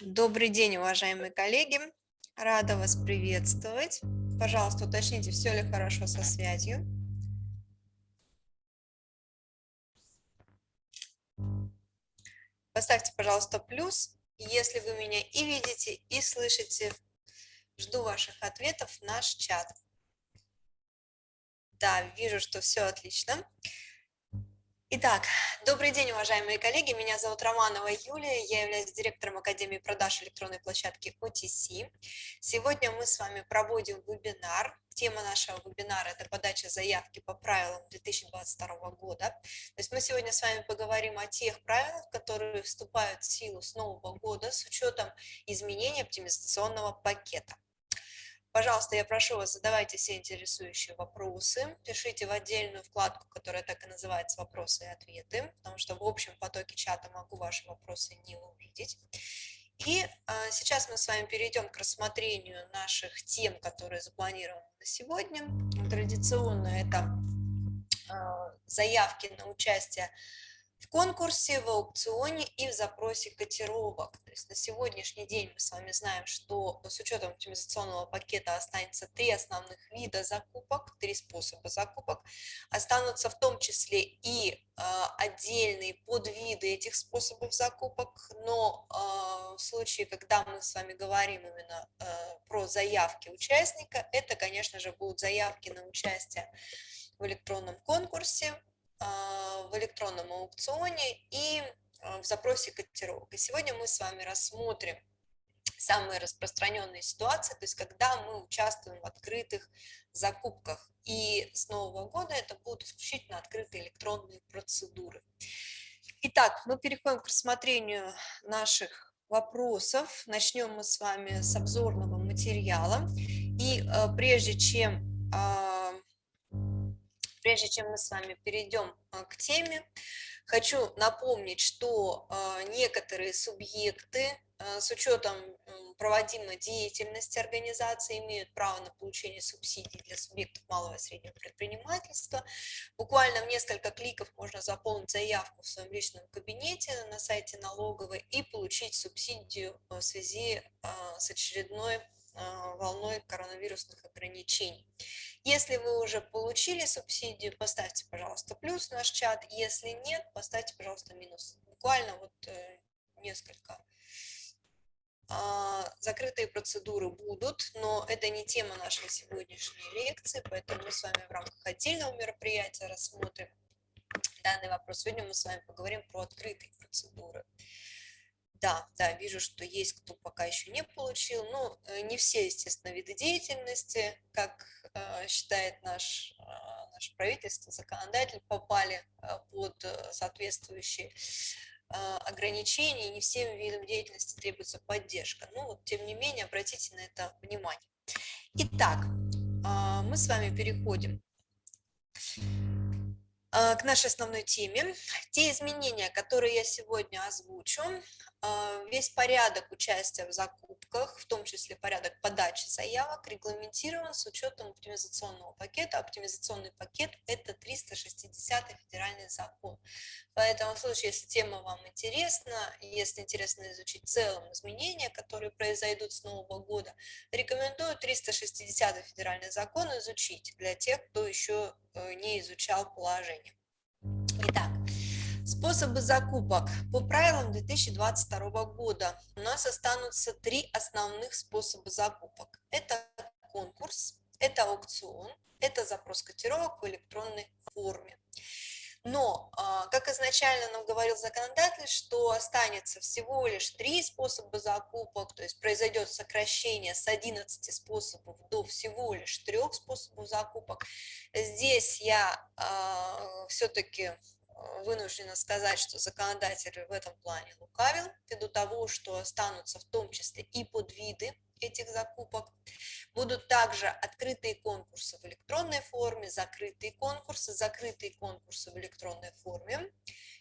Добрый день, уважаемые коллеги. Рада вас приветствовать. Пожалуйста, уточните, все ли хорошо со связью. Поставьте, пожалуйста, плюс, если вы меня и видите, и слышите. Жду ваших ответов в наш чат. Да, вижу, что все отлично. Итак, добрый день, уважаемые коллеги. Меня зовут Романова Юлия, я являюсь директором Академии продаж электронной площадки OTC. Сегодня мы с вами проводим вебинар. Тема нашего вебинара – это подача заявки по правилам 2022 года. То есть мы сегодня с вами поговорим о тех правилах, которые вступают в силу с нового года с учетом изменения оптимизационного пакета. Пожалуйста, я прошу вас, задавайте все интересующие вопросы, пишите в отдельную вкладку, которая так и называется «Вопросы и ответы», потому что в общем потоке чата могу ваши вопросы не увидеть. И а, сейчас мы с вами перейдем к рассмотрению наших тем, которые запланированы на сегодня. Традиционно это а, заявки на участие в конкурсе, в аукционе и в запросе котировок. То есть на сегодняшний день мы с вами знаем, что с учетом оптимизационного пакета останется три основных вида закупок, три способа закупок. Останутся в том числе и э, отдельные подвиды этих способов закупок, но э, в случае, когда мы с вами говорим именно э, про заявки участника, это, конечно же, будут заявки на участие в электронном конкурсе, в электронном аукционе и а, в запросе котировок. И сегодня мы с вами рассмотрим самые распространенные ситуации, то есть когда мы участвуем в открытых закупках. И с нового года это будут исключительно открытые электронные процедуры. Итак, мы переходим к рассмотрению наших вопросов. Начнем мы с вами с обзорного материала. И э, прежде чем э, прежде чем мы с вами перейдем а, к теме, хочу напомнить, что а, некоторые субъекты а, с учетом проводимой деятельности организации имеют право на получение субсидий для субъектов малого и среднего предпринимательства. Буквально в несколько кликов можно заполнить заявку в своем личном кабинете на сайте налоговой и получить субсидию в связи с очередной волной коронавирусных ограничений. Если вы уже получили субсидию, поставьте, пожалуйста, плюс в наш чат. Если нет, поставьте, пожалуйста, минус. Буквально вот э, несколько. А, закрытые процедуры будут, но это не тема нашей сегодняшней лекции, поэтому мы с вами в рамках отдельного мероприятия рассмотрим данный вопрос. Сегодня мы с вами поговорим про открытые процедуры. Да, да, вижу, что есть кто пока еще не получил. Ну, э, не все, естественно, виды деятельности, как э, считает наш, э, наше правительство, законодатель, попали под соответствующие ограничения, не всем видам деятельности требуется поддержка. Ну, вот, тем не менее, обратите на это внимание. Итак, мы с вами переходим к нашей основной теме. Те изменения, которые я сегодня озвучу, а, весь порядок участия в закупках, в том числе порядок подачи заявок, регламентирован с учетом оптимизационного пакета. Оптимизационный пакет – это 360 федеральный закон. Поэтому в случае, если тема вам интересна, если интересно изучить в целом изменения, которые произойдут с нового года, рекомендую 360 федеральный закон изучить для тех, кто еще э, не изучал положение. Итак, Способы закупок. По правилам 2022 года у нас останутся три основных способа закупок. Это конкурс, это аукцион, это запрос котировок в электронной форме. Но, а, как изначально нам говорил законодатель, что останется всего лишь три способа закупок, то есть произойдет сокращение с 11 способов до всего лишь трех способов закупок. Здесь я э, все-таки вынуждена сказать, что законодатель в этом плане лукавил, ввиду того, что останутся в том числе и подвиды этих закупок. Будут также открытые конкурсы в электронной форме, закрытые конкурсы, закрытые конкурсы в электронной форме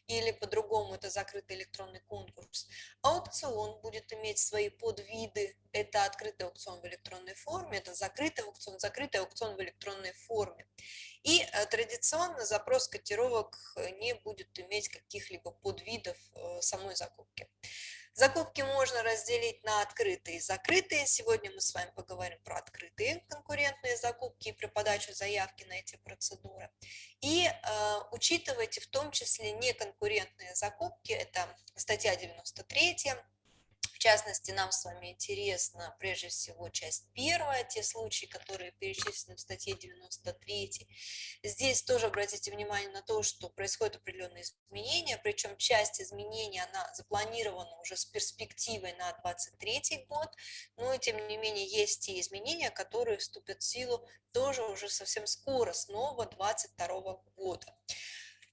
или по-другому это закрытый электронный конкурс. Аукцион будет иметь свои подвиды. Это открытый аукцион в электронной форме, это закрытый аукцион, закрытый аукцион в электронной форме. И э, традиционно запрос котировок не будет иметь каких-либо подвидов э, самой закупки. Закупки можно разделить на открытые и закрытые. Сегодня мы с вами поговорим про открытые конкурентные закупки и про подачу заявки на эти процедуры. И э, учитывайте в том числе неконкурентные закупки, это статья 93, частности, нам с вами интересна прежде всего часть первая, те случаи, которые перечислены в статье 93. Здесь тоже обратите внимание на то, что происходят определенные изменения, причем часть изменений, она запланирована уже с перспективой на 23 год, но тем не менее есть те изменения, которые вступят в силу тоже уже совсем скоро, снова 22 года.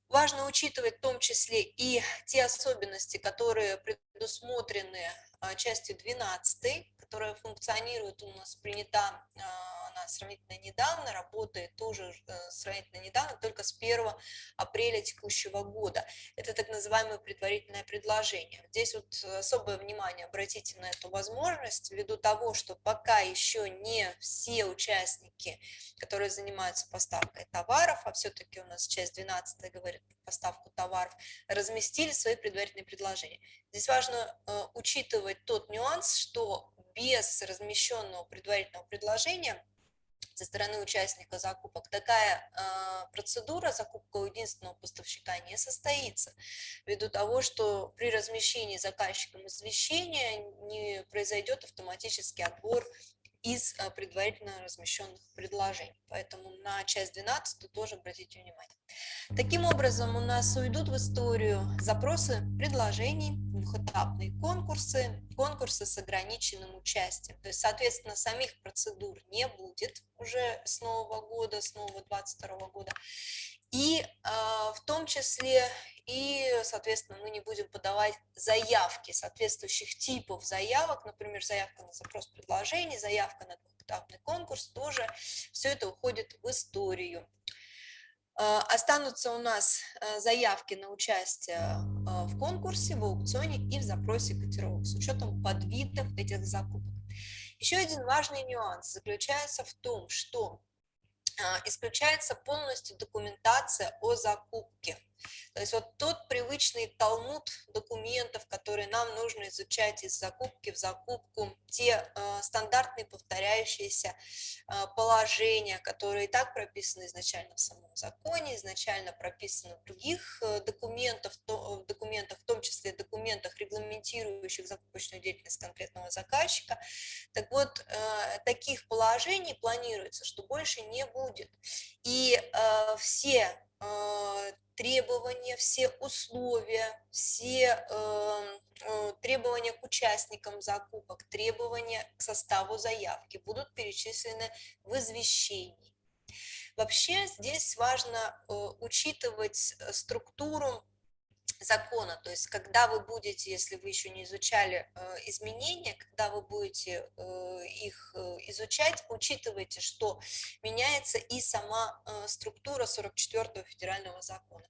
Важно учитывать в том числе и те особенности, которые предусмотрены частью 12, которая функционирует у нас, принята а, она сравнительно недавно, работает тоже э, сравнительно недавно, только с 1 апреля текущего года. Это так называемое предварительное предложение. Здесь вот особое внимание обратите на эту возможность, ввиду того, что пока еще не все участники, которые занимаются поставкой товаров, а все-таки у нас часть 12 говорит про поставку товаров, разместили свои предварительные предложения. Здесь важно э, учитывать тот нюанс, что без размещенного предварительного предложения со стороны участника закупок. Такая э, процедура закупка у единственного поставщика не состоится, ввиду того, что при размещении заказчиком извещения не произойдет автоматический отбор из э, предварительно размещенных предложений. Поэтому на часть 12 тоже обратите внимание. Таким образом, у нас уйдут в историю запросы предложений, двухэтапные конкурсы, конкурсы с ограниченным участием. То есть, соответственно, самих процедур не будет уже с нового года, с нового 22 года. И э, в том числе и, соответственно, мы не будем подавать заявки соответствующих типов заявок, например, заявка на запрос предложений, заявка на двухэтапный конкурс, тоже все это уходит в историю. А, останутся у нас э, заявки на участие а, в конкурсе, в аукционе и в запросе котировок с учетом подвидов этих закупок. Еще один важный нюанс заключается в том, что а, исключается полностью документация о закупке. То есть вот тот привычный талмуд документов, которые нам нужно изучать из закупки в закупку, те э, стандартные повторяющиеся э, положения, которые и так прописаны изначально в самом законе, изначально прописаны в других э, документах, то, документах, в том числе документах, регламентирующих закупочную деятельность конкретного заказчика. Так вот, э, таких положений планируется, что больше не будет. И э, все э, требования, все условия, все эм, э, требования к участникам закупок, требования к составу заявки будут перечислены в извещении. Вообще здесь важно э, учитывать э, структуру закона, то есть когда вы будете, если вы еще не изучали э, изменения, когда вы будете э, их э, изучать, учитывайте, что меняется и сама структура 44 федерального закона.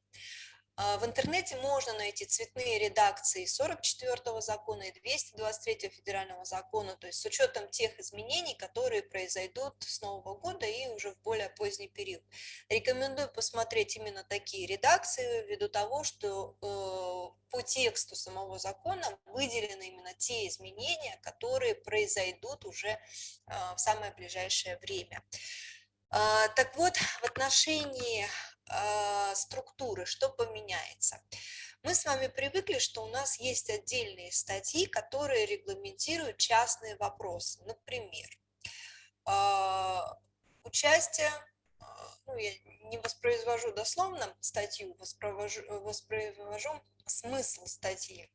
А, в интернете можно найти цветные редакции 44 закона и 223 федерального закона, то есть с учетом тех изменений, которые произойдут с Нового года и уже в более поздний период. Рекомендую посмотреть именно такие редакции, ввиду того, что э, по тексту самого закона выделены именно те изменения, которые произойдут уже э, в самое ближайшее время. А, так вот, в отношении структуры, что поменяется? Мы с вами привыкли, что у нас есть отдельные статьи, которые регламентируют частные вопросы. Например, а, участие, а, ну, я не воспроизвожу дословно статью, воспроизвожу, воспроизвожу смысл статьи.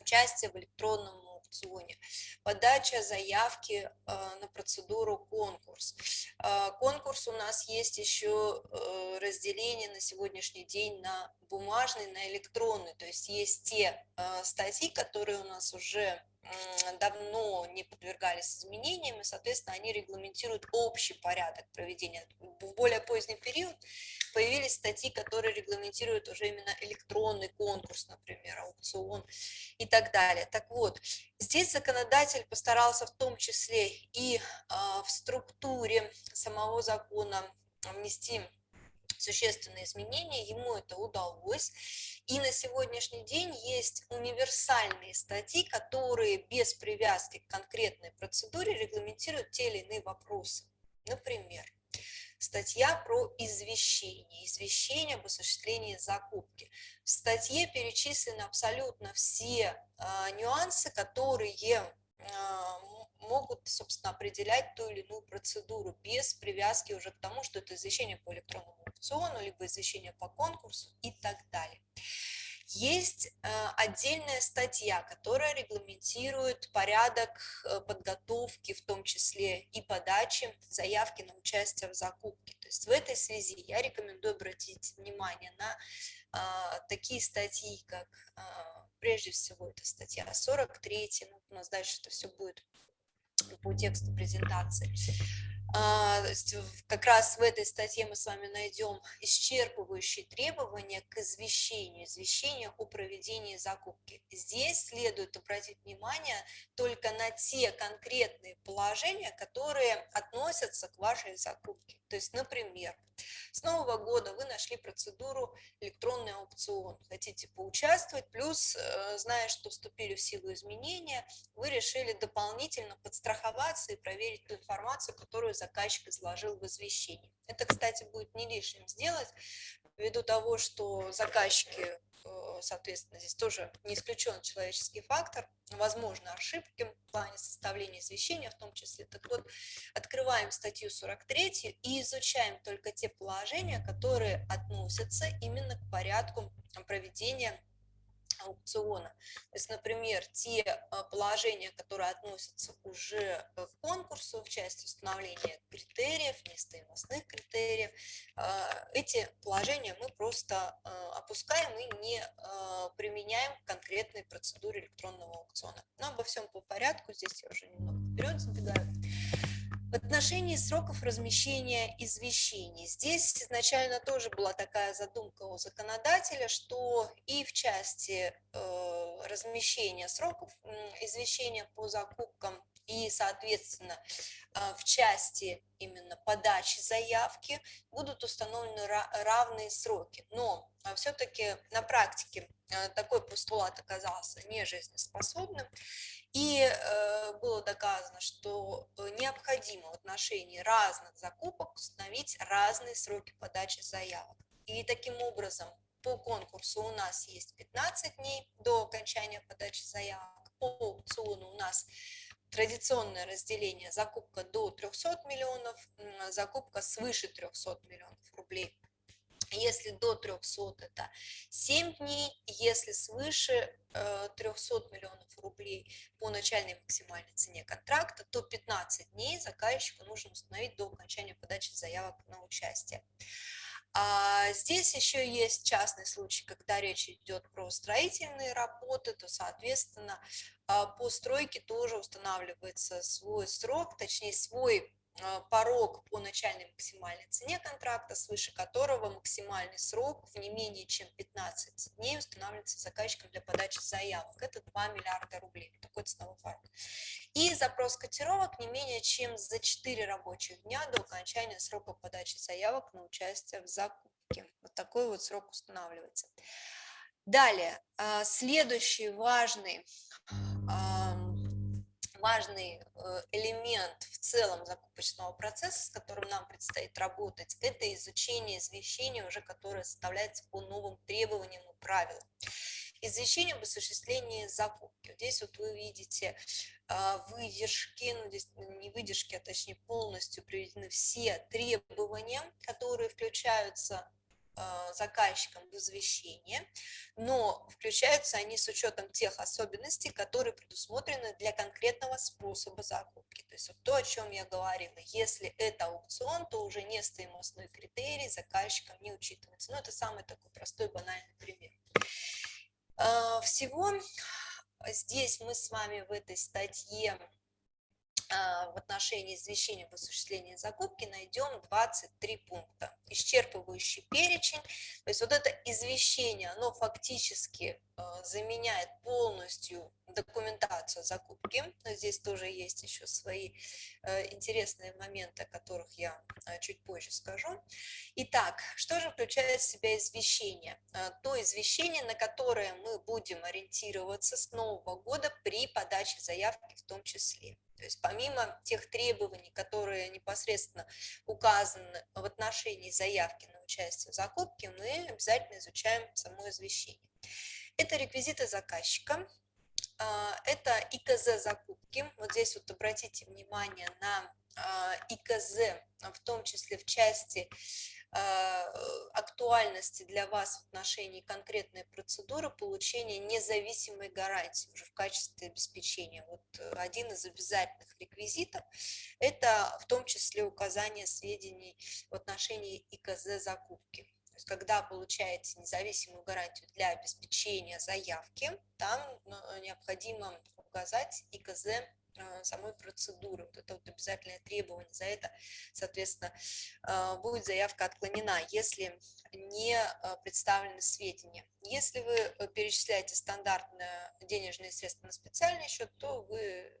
Участие в электронном аукционе, подача заявки э, на процедуру конкурс. Э, конкурс у нас есть еще э, разделение на сегодняшний день на бумажный, на электронный, то есть есть те статьи, которые у нас уже давно не подвергались изменениям, и, соответственно, они регламентируют общий порядок проведения. В более поздний период появились статьи, которые регламентируют уже именно электронный конкурс, например, аукцион и так далее. Так вот, здесь законодатель постарался в том числе и а, в структуре самого закона внести существенные изменения, ему это удалось, И на сегодняшний день есть универсальные статьи, которые без привязки к конкретной процедуре регламентируют те или иные вопросы. Например, статья про извещение, извещение об осуществлении закупки. В статье перечислены абсолютно все э, нюансы, которые э, могут, собственно, определять ту или иную процедуру без привязки уже к тому, что это извещение по электронному аукциону, либо извещение по конкурсу и так далее. Есть э, отдельная статья, которая регламентирует порядок э, подготовки, в том числе и подачи заявки на участие в закупке. То есть в этой связи я рекомендую обратить внимание на э, такие статьи, как прежде всего это статья 43, ну, у нас дальше это все будет по тексту презентации. А, как раз в этой статье мы с вами найдем исчерпывающие требования к извещению, извещению о проведении закупки. Здесь следует обратить внимание только на те конкретные положения, которые относятся к вашей закупке. То есть, например, с Нового года вы нашли процедуру электронный аукцион, хотите поучаствовать, плюс, э, зная, что вступили в силу изменения, вы решили дополнительно подстраховаться и проверить ту информацию, которую заказчик изложил в извещении. Это, кстати, будет не лишним сделать, ввиду того, что заказчики Э, соответственно, здесь тоже не исключен человеческий фактор, возможно, ошибки в плане составления извещения в том числе. Так вот, открываем статью 43 и изучаем только те положения, которые относятся именно к порядку проведения аукциона. То есть, например, те а, положения, которые относятся уже э, к конкурсу в части установления критериев, нестоимостных критериев, а, эти положения мы просто опускаем и не применяем к конкретной процедуре электронного аукциона. Но обо всем по порядку, здесь я уже немного вперед забегаю. В отношении сроков размещения извещений. Здесь изначально тоже была такая задумка у законодателя, что и в части э, размещения сроков извещения по закупкам и, соответственно, а, в части именно подачи заявки будут установлены равные сроки. Но а, все-таки на практике а, такой постулат оказался нежизнеспособным, и э, было доказано, что э, необходимо в отношении разных закупок установить разные сроки подачи заявок. И таким образом по конкурсу у нас есть 15 дней до окончания подачи заявок, по аукциону у нас традиционное разделение закупка до 300 миллионов, закупка свыше 300 миллионов рублей. Если до 300 это 7 дней, если свыше 300 э, миллионов рублей по начальной максимальной цене контракта, то 15 дней заказчику нужно установить до окончания подачи заявок на участие. А здесь еще есть частный случай, когда речь идет про строительные работы, то, соответственно, а, по стройке тоже устанавливается свой срок, точнее, свой порог по начальной максимальной цене контракта, свыше которого максимальный срок в не менее чем 15 дней устанавливается заказчиком для подачи заявок. Это 2 миллиарда рублей, такой ценовой порог. И запрос котировок не менее чем за 4 рабочих дня до окончания срока подачи заявок на участие в закупке. Вот такой вот срок устанавливается. Далее, а, следующий важный важный э, элемент в целом закупочного процесса, с которым нам предстоит работать, это изучение извещения, уже которое составляется по новым требованиям и правилам. Извещение об осуществлении закупки. Здесь вот вы видите а, выдержки, ну здесь не выдержки, а точнее полностью приведены все требования, которые включаются а, заказчикам в извещение, но включаются они с учетом тех особенностей, которые предусмотрены для конкретного способа закупки. То есть вот то, о чем я говорила, если это аукцион, то уже не стоимостной критерий заказчиком не учитывается. Ну, это самый такой простой банальный пример. А, всего здесь мы с вами в этой статье в отношении извещения об осуществлении закупки найдем 23 пункта. Исчерпывающий перечень, то есть вот это извещение, оно фактически а, заменяет полностью документацию закупки. Но здесь тоже есть еще свои э, интересные моменты, о которых я э, чуть позже скажу. Итак, что же включает в себя извещение? Э, то извещение, на которое мы будем ориентироваться с Нового года при подаче заявки в том числе. То есть помимо тех требований, которые непосредственно указаны в отношении заявки на участие в закупке, мы обязательно изучаем само извещение. Это реквизиты заказчика, а, это ИКЗ закупки. Вот здесь вот обратите внимание на а, ИКЗ, в том числе в части а, актуальности для вас в отношении конкретной процедуры получения независимой гарантии уже в качестве обеспечения. Вот один из обязательных реквизитов – это в том числе указание сведений в отношении ИКЗ закупки. Есть, когда получаете независимую гарантию для обеспечения заявки, там ну, необходимо указать ИКЗ э, самой процедуры. Вот это вот обязательное требование. За это, соответственно, э, будет заявка отклонена, если не э, представлены сведения. Если вы перечисляете стандартные денежные средства на специальный счет, то вы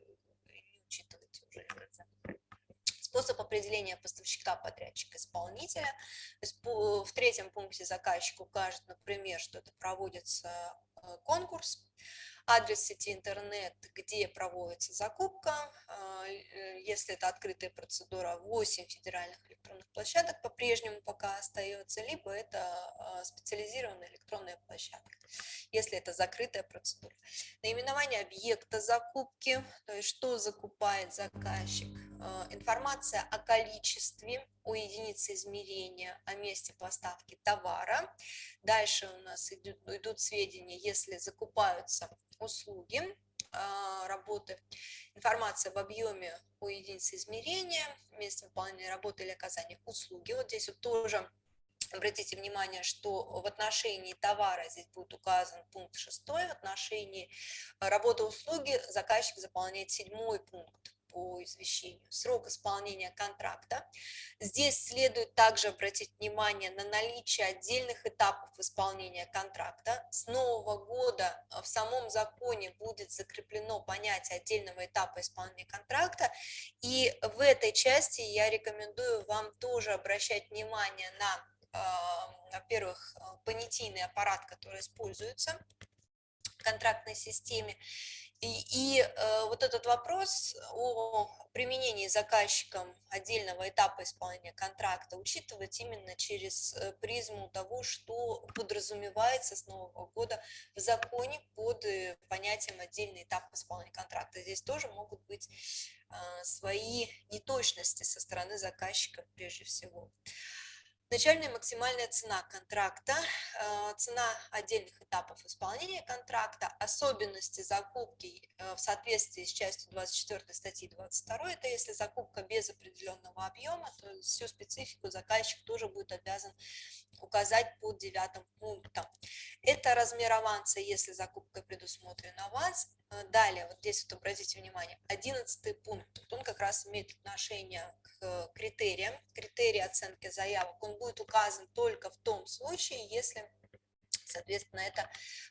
не учитываете уже способ определения поставщика, подрядчика, исполнителя. В третьем пункте заказчик укажет, например, что это проводится э, конкурс, адрес сети интернет, где проводится закупка, а, э, если это открытая процедура, 8 федеральных электронных площадок по-прежнему пока остается, либо это специализированная электронная площадка, если это закрытая процедура. Наименование объекта закупки, то есть что закупает заказчик, информация о количестве, о единице измерения, о месте поставки товара. Дальше у нас идут, идут сведения, если закупаются услуги а, работы, информация об объеме у единицы измерения, месте выполнения работы или оказания услуги. Вот здесь вот тоже Обратите внимание, что в отношении товара здесь будет указан пункт 6, в отношении работы услуги заказчик заполняет седьмой пункт по извещению, срок исполнения контракта. Здесь следует также обратить внимание на наличие отдельных этапов исполнения контракта. С нового года в самом законе будет закреплено понятие отдельного этапа исполнения контракта, и в этой части я рекомендую вам тоже обращать внимание на, э, во-первых, понятийный аппарат, который используется в контрактной системе, и, и э, вот этот вопрос о применении заказчиком отдельного этапа исполнения контракта учитывать именно через э, призму того, что подразумевается с Нового года в законе под э, понятием отдельный этап исполнения контракта. Здесь тоже могут быть э, свои неточности со стороны заказчика прежде всего. Начальная максимальная цена контракта, э, цена отдельных этапов исполнения контракта, особенности закупки э, в соответствии с частью 24 статьи 22, это если закупка без определенного объема, то всю специфику заказчик тоже будет обязан указать под девятым пунктом. Это размер аванса, если закупка предусмотрена аванс, далее, вот здесь вот обратите внимание, одиннадцатый пункт, он как раз имеет отношение к критериям, критерии оценки заявок, он будет указан только в том случае, если, соответственно, эта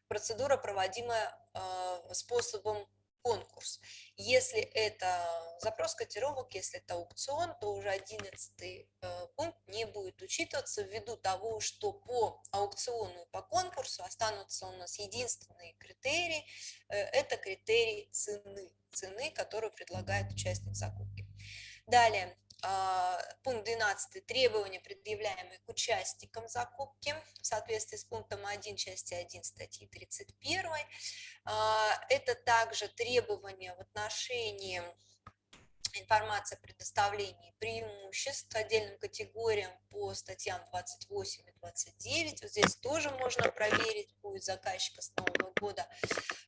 процедура проводимая э, способом конкурс. Если это запрос котировок, если это аукцион, то уже одиннадцатый э, пункт не будет учитываться ввиду того, что по аукциону и по конкурсу останутся у нас единственные критерии, э, это критерий цены, цены, которую предлагает участник закупки. Далее, пункт 12. Требования, предъявляемые к участникам закупки в соответствии с пунктом 1 части 1 статьи 31. А, это также требования в отношении информации о предоставлении преимуществ отдельным категориям по статьям 28 и 29. Вот здесь тоже можно проверить, будет заказчика с Нового года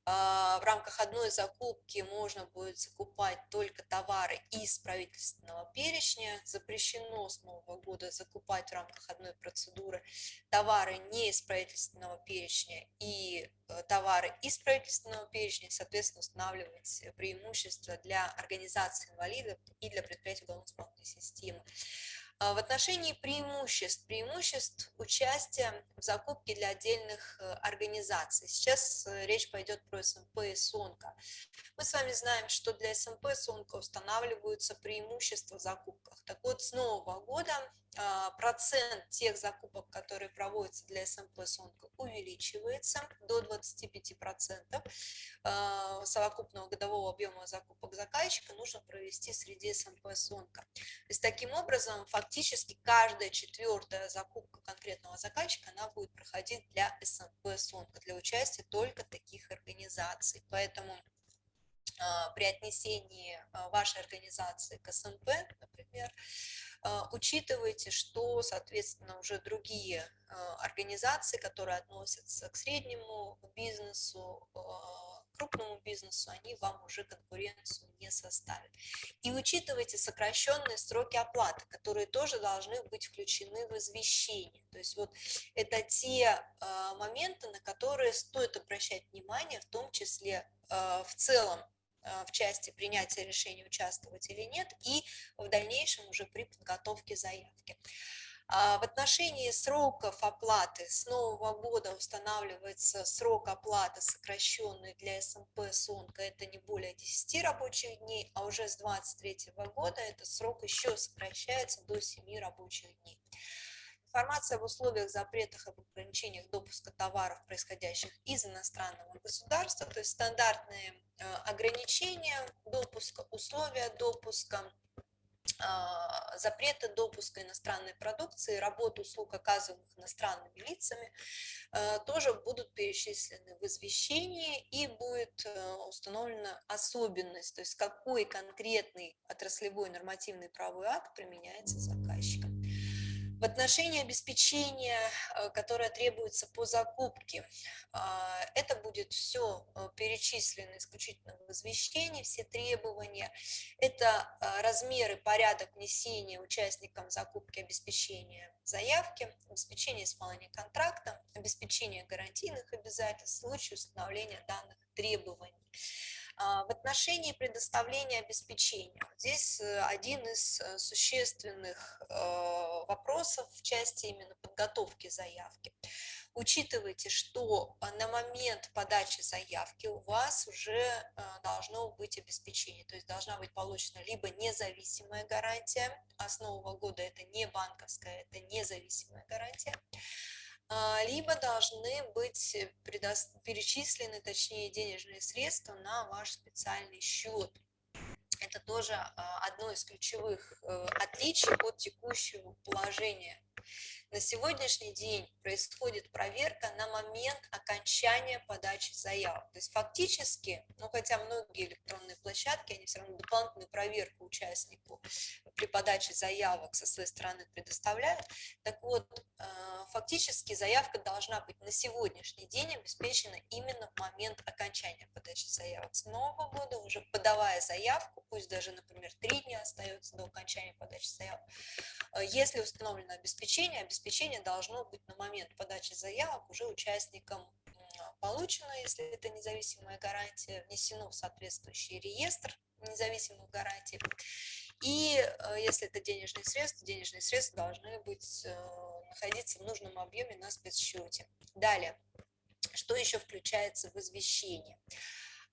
а, в рамках одной закупки можно будет закупать только товары из правительственного перечня. Запрещено с нового года закупать в рамках одной процедуры товары не из правительственного перечня и э, товары из правительственного перечня, соответственно, устанавливать преимущества для организации инвалидов и для предприятий уголовно-исполнительной системы. А, в отношении преимуществ, преимуществ участия в закупке для отдельных э, организаций. Сейчас э, речь пойдет про СМП и СОНКО. Мы с вами знаем, что для СМП и СОНКО устанавливаются преимущества в закупках. Так вот, с нового года процент тех закупок, которые проводятся для СМП СОНКО, увеличивается до 25%. А, совокупного годового объема закупок заказчика нужно провести среди СМП СОНКО. То есть таким образом фактически каждая четвертая закупка конкретного заказчика она будет проходить для СМП СОНКО, для участия только таких организаций. Поэтому а, при отнесении вашей организации к СМП, например, а, учитывайте, что, соответственно, уже другие а, организации, которые относятся к среднему бизнесу, а, крупному бизнесу, они вам уже конкуренцию не составят. И учитывайте сокращенные сроки оплаты, которые тоже должны быть включены в извещение. То есть вот это те моменты, на которые стоит обращать внимание, в том числе в целом в части принятия решения участвовать или нет и в дальнейшем уже при подготовке заявки. А в отношении сроков оплаты с нового года устанавливается срок оплаты сокращенный для СМП СОНКа, это не более 10 рабочих дней, а уже с 2023 года этот срок еще сокращается до 7 рабочих дней. Информация об условиях, запретах, об ограничениях допуска товаров, происходящих из иностранного государства, то есть стандартные э, ограничения допуска, условия допуска, а, запрета допуска иностранной продукции, работы услуг, оказываемых иностранными лицами, э, тоже будут перечислены в извещении и будет э, установлена особенность, то есть какой конкретный отраслевой нормативный правовой акт применяется заказчиком. В отношении обеспечения, э, которое требуется по закупке, а, это будет все э, перечислено исключительно в извещении, все требования. Это э, размеры, порядок внесения участникам закупки обеспечения заявки, обеспечение исполнения контракта, обеспечение гарантийных обязательств в случае установления данных требований. А, в отношении предоставления обеспечения, здесь э, один из э, существенных э, вопросов в части именно подготовки заявки. Учитывайте, что на момент подачи заявки у вас уже должно быть обеспечение, то есть должна быть получена либо независимая гарантия, а года это не банковская, это независимая гарантия, либо должны быть перечислены, точнее, денежные средства на ваш специальный счет. Это тоже а, одно из ключевых э, отличий от текущего положения на сегодняшний день происходит проверка на момент окончания подачи заявок. То есть фактически, ну хотя многие электронные площадки, они все равно дополнительную проверку участнику при подаче заявок со своей стороны предоставляют. Так вот, э, фактически заявка должна быть на сегодняшний день обеспечена именно в момент окончания подачи заявок. С нового года уже подавая заявку, пусть даже, например, три дня остается до окончания подачи заявок, э, если установлено обеспечение, обеспечение обеспечение должно быть на момент подачи заявок уже участникам получено, если это независимая гарантия, внесено в соответствующий реестр независимых гарантий. И э, если это денежные средства, денежные средства должны быть, э, находиться в нужном объеме на спецсчете. Далее, что еще включается в извещение?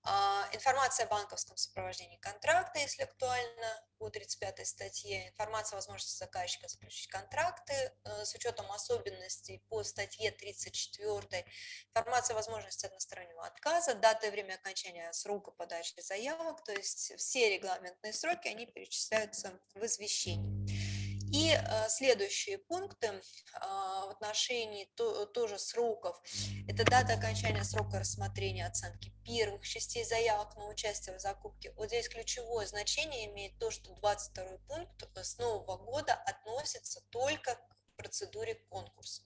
А, информация о банковском сопровождении контракта, если актуально, по 35 статье. Информация о возможности заказчика заключить контракты э, с учетом особенностей по статье 34. Информация о возможности одностороннего отказа, дата и время окончания срока подачи заявок. То есть все регламентные сроки, они перечисляются в извещении. И э, следующие пункты а, в отношении тоже сроков. Это дата окончания срока рассмотрения оценки первых частей заявок на участие в закупке. Вот здесь ключевое значение имеет то, что 22 пункт с нового года относится только к процедуре конкурса.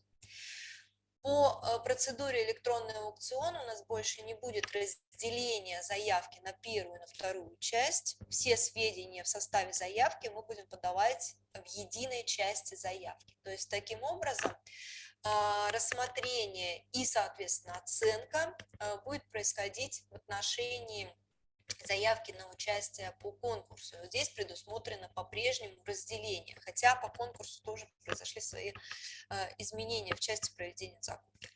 По э, процедуре электронного аукциона у нас больше не будет разделения заявки на первую и на вторую часть. Все сведения в составе заявки мы будем подавать в единой части заявки. То есть таким образом а, рассмотрение и, соответственно, оценка э, будет происходить в отношении заявки на участие по конкурсу. Здесь предусмотрено по-прежнему разделение, хотя по конкурсу тоже произошли свои э, изменения в части проведения закупки.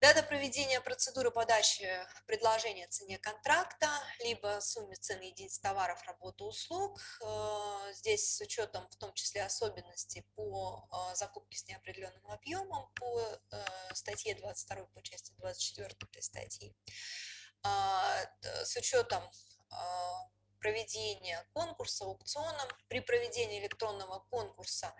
Дата проведения процедуры подачи предложения цене контракта, либо сумме цены единиц товаров, работы, услуг. Э, здесь с учетом в том числе особенностей по э, закупке с неопределенным объемом по статье 22 по части 24 этой статьи. А, с учетом а, проведения конкурса, аукциона. При проведении электронного конкурса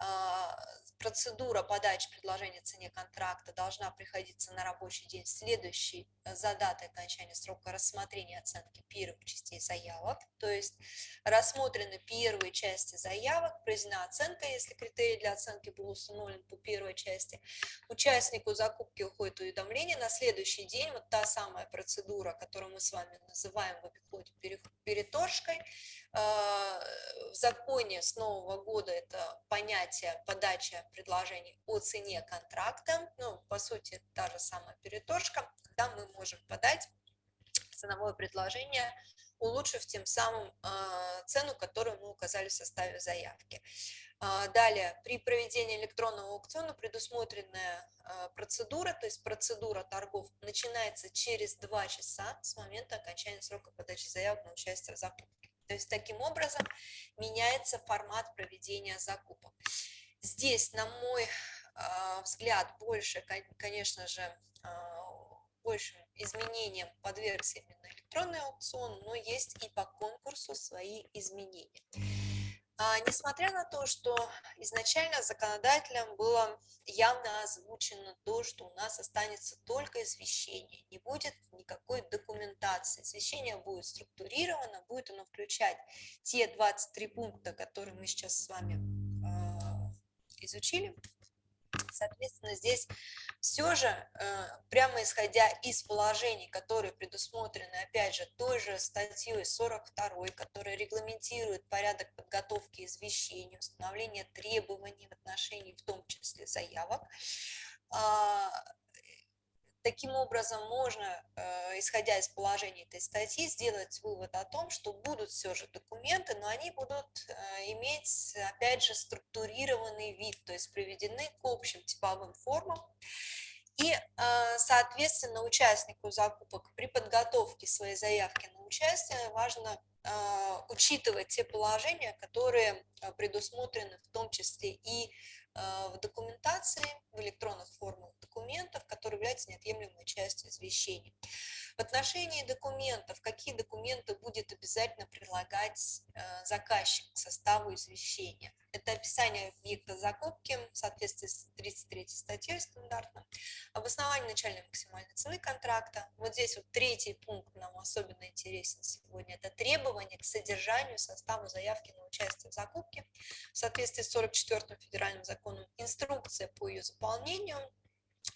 а, процедура подачи предложения цене контракта должна приходиться на рабочий день, следующий э, за датой окончания срока рассмотрения оценки первых частей заявок. То есть рассмотрены первые части заявок, произведена оценка, если критерий для оценки был установлен по первой части. Участнику закупки уходит уведомление. На следующий день вот та самая процедура, которую мы с вами называем в обиходе переторжкой, в законе с нового года это понятие подача предложений о цене контракта. Ну, по сути, та же самая переторжка, когда мы можем подать ценовое предложение, улучшив тем самым а, цену, которую мы указали в составе заявки. А, далее, при проведении электронного аукциона предусмотренная процедура, то есть процедура торгов, начинается через 2 часа с момента окончания срока подачи заявок на участие в закупке. То есть таким образом меняется формат проведения закупок. Здесь, на мой а, взгляд, больше, конечно же, а, большим изменениям подвергся именно электронный аукцион, но есть и по конкурсу свои изменения. А, несмотря на то, что изначально законодателем было явно озвучено то, что у нас останется только извещение, не будет никакой документации. Извещение будет структурировано, будет оно включать те 23 пункта, которые мы сейчас с вами э, изучили. Соответственно, здесь все же, э, прямо исходя из положений, которые предусмотрены, опять же, той же статьей 42, которая регламентирует порядок подготовки извещений, установления требований в отношении, в том числе заявок, а, Таким образом, можно, э, исходя из положений этой статьи, сделать вывод о том, что будут все же документы, но они будут э, иметь, опять же, структурированный вид, то есть приведены к общим типовым формам. И, э, соответственно, участнику закупок при подготовке своей заявки на участие важно учитывать те положения, которые предусмотрены в том числе и в документации, в электронных формах документов, которые являются неотъемлемой частью извещения. В отношении документов, какие документы будет обязательно прилагать э, заказчик к составу извещения? Это описание объекта закупки в соответствии с 33 статьей стандартно, обоснование начальной максимальной цены контракта. Вот здесь вот третий пункт нам особенно интересен сегодня. Это требования к содержанию состава заявки на участие в закупке в соответствии с 44 федеральным законом, инструкция по ее заполнению,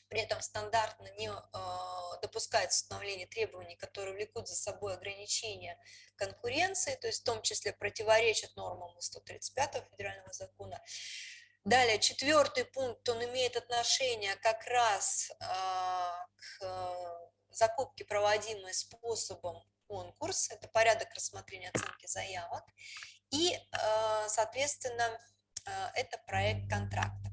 при этом стандартно не э, допускается установление требований, которые влекут за собой ограничения конкуренции, то есть в том числе противоречат нормам 135 федерального закона. Далее, четвертый пункт, он имеет отношение как раз а, к закупке, проводимой способом конкурс, это порядок рассмотрения оценки заявок, и, соответственно, это проект контракта.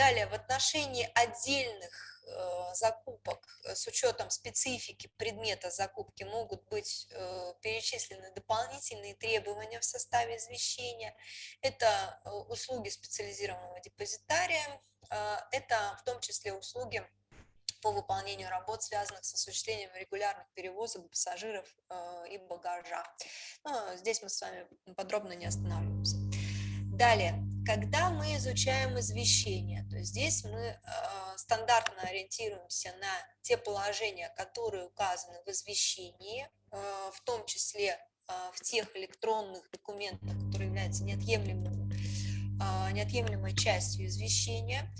Далее, в отношении отдельных э, закупок э, с учетом специфики предмета закупки могут быть э, перечислены дополнительные требования в составе извещения. Это услуги специализированного депозитария, это в том числе услуги по выполнению работ, связанных с осуществлением регулярных перевозок пассажиров и багажа. Но здесь мы с вами подробно не останавливаемся. Далее, когда мы изучаем извещение, то здесь мы э, стандартно ориентируемся на те положения, которые указаны в извещении, э, в том числе э, в тех электронных документах, которые являются неотъемлемым, неотъемлемой частью извещения.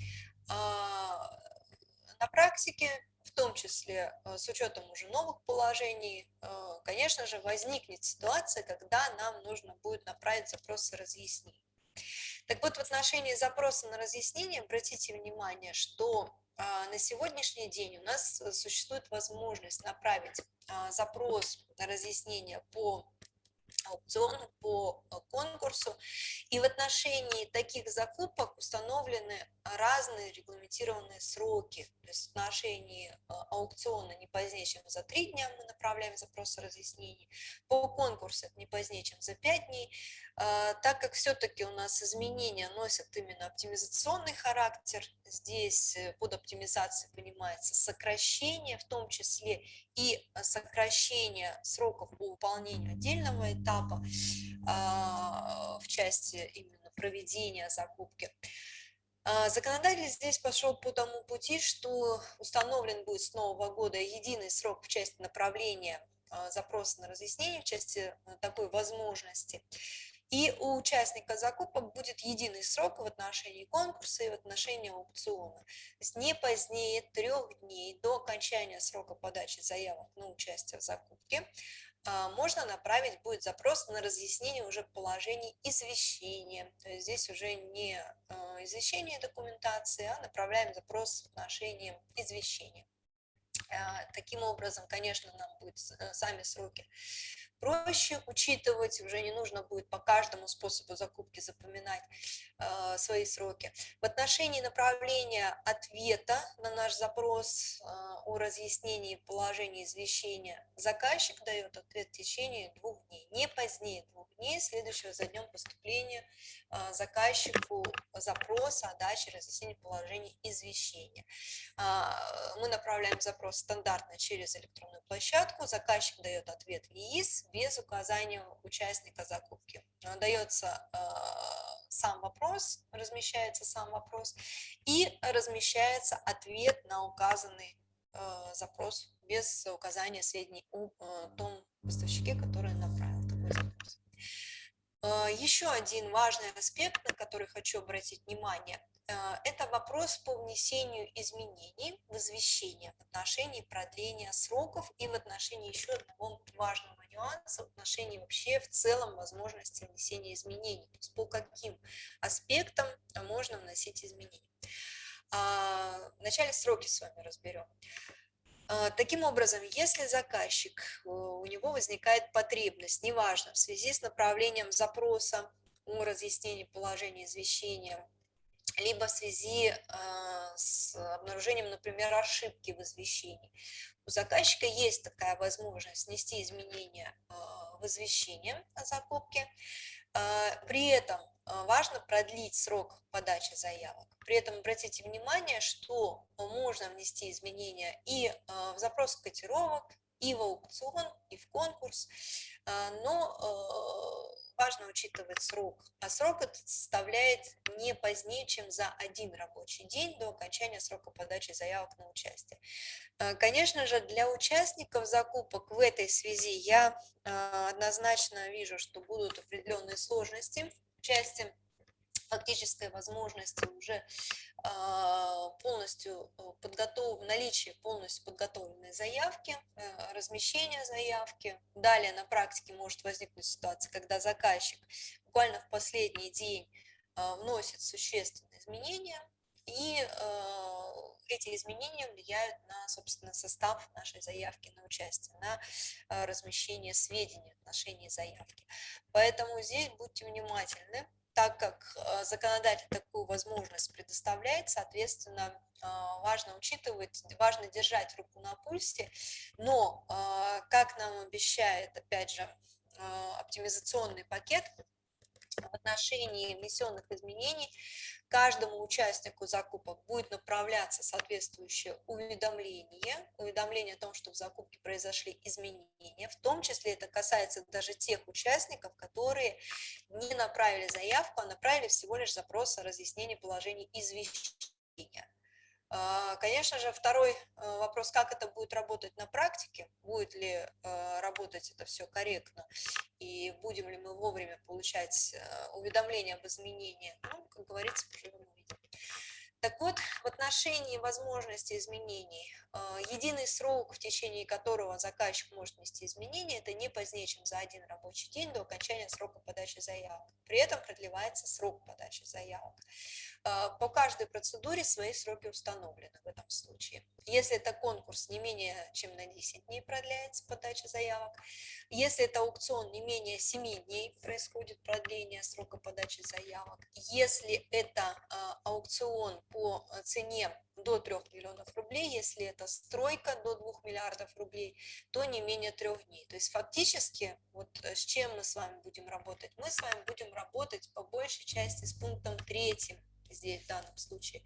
на практике, в том числе с учетом уже новых положений, конечно же, возникнет ситуация, когда нам нужно будет направить запросы разъяснений. Так вот, в отношении запроса на разъяснение, обратите внимание, что на сегодняшний день у нас существует возможность направить запрос на разъяснение по аукциону, по э, конкурсу. И в отношении таких закупок установлены разные регламентированные сроки. То есть в отношении э, аукциона не позднее, чем за три дня мы направляем запрос о разъяснении. По конкурсу это не позднее, чем за пять дней. Э, так как все-таки у нас изменения носят именно оптимизационный характер, здесь под оптимизацией понимается сокращение, в том числе и сокращение сроков по выполнению отдельного этапа а, в части именно проведения закупки. А, законодатель здесь пошел по тому пути, что установлен будет с нового года единый срок в части направления а, запроса на разъяснение, в части такой возможности. И у участника закупок будет единый срок в отношении конкурса и в отношении аукциона. То есть не позднее трех дней до окончания срока подачи заявок на участие в закупке можно направить будет запрос на разъяснение уже положений извещения. То есть здесь уже не а, извещение документации, а направляем запрос в отношении извещения. А, таким образом, конечно, нам будут э, сами сроки проще учитывать, уже не нужно будет по каждому способу закупки запоминать э, свои сроки. В отношении направления ответа на наш запрос э, о разъяснении положения извещения заказчик дает ответ в течение двух дней, не позднее двух дней, следующего за днем поступления заказчику запроса о даче разъяснения положения извещения. Э, мы направляем запрос стандартно через электронную площадку, заказчик дает ответ в ЕИС, без указания участника закупки. Дается э, сам вопрос, размещается сам вопрос и размещается ответ на указанный запрос без указания сведений о том поставщике, который запрос. Еще один важный аспект, на который хочу обратить внимание, это вопрос по внесению изменений в извещение в отношении продления сроков и в отношении еще одного важного нюансы в отношении вообще в целом возможности внесения изменений, то есть по каким аспектам можно вносить изменения. А, вначале сроки с вами разберем. А, таким образом, если заказчик, э, у него возникает потребность, неважно, в связи с направлением запроса о разъяснении положения извещения, либо в связи э, с обнаружением, например, ошибки в извещении, у заказчика есть такая возможность внести изменения а, в извещение о закупке. А, при этом а, важно продлить срок подачи заявок. При этом обратите внимание, что можно внести изменения и в запрос котировок, и в аукцион, и в конкурс, но важно учитывать срок, а срок этот составляет не позднее, чем за один рабочий день до окончания срока подачи заявок на участие. Конечно же, для участников закупок в этой связи я однозначно вижу, что будут определенные сложности части фактической возможности уже а, полностью э, подготов... наличие полностью подготовленной заявки, э, размещение заявки. Далее на практике может возникнуть ситуация, когда заказчик буквально в последний день а, вносит существенные изменения, и э, эти изменения влияют на, собственно, состав нашей заявки на участие, на размещение сведений в отношении заявки. Поэтому здесь будьте внимательны, так как э, законодатель такую возможность предоставляет, соответственно, э, важно учитывать, важно держать руку на пульсе, но, э, как нам обещает, опять же, оптимизационный пакет, в отношении внесенных изменений каждому участнику закупок будет направляться соответствующее уведомление, уведомление о том, что в закупке произошли изменения, в том числе это касается даже тех участников, которые не направили заявку, а направили всего лишь запрос о разъяснении положений извещения. А, конечно же, второй э, вопрос, как это будет работать на практике, будет ли э, работать это все корректно, и будем ли мы вовремя получать э, уведомления об изменении, ну, как говорится, поживем увидим. Так вот, в отношении возможности изменений, э, единый срок, в течение которого заказчик может внести изменения, это не позднее, чем за один рабочий день до окончания срока подачи заявок. При этом продлевается срок подачи заявок. Э, по каждой процедуре свои сроки установлены в этом случае. Если это конкурс, не менее чем на 10 дней продляется подача заявок. Если это аукцион, не менее 7 дней происходит продление срока подачи заявок. Если это э, аукцион по э, цене до 3 миллионов рублей, если это стройка до 2 миллиардов рублей, то не менее трех дней. То есть фактически, вот э, с чем мы с вами будем работать? Мы с вами будем работать по большей части с пунктом третьим здесь в данном случае,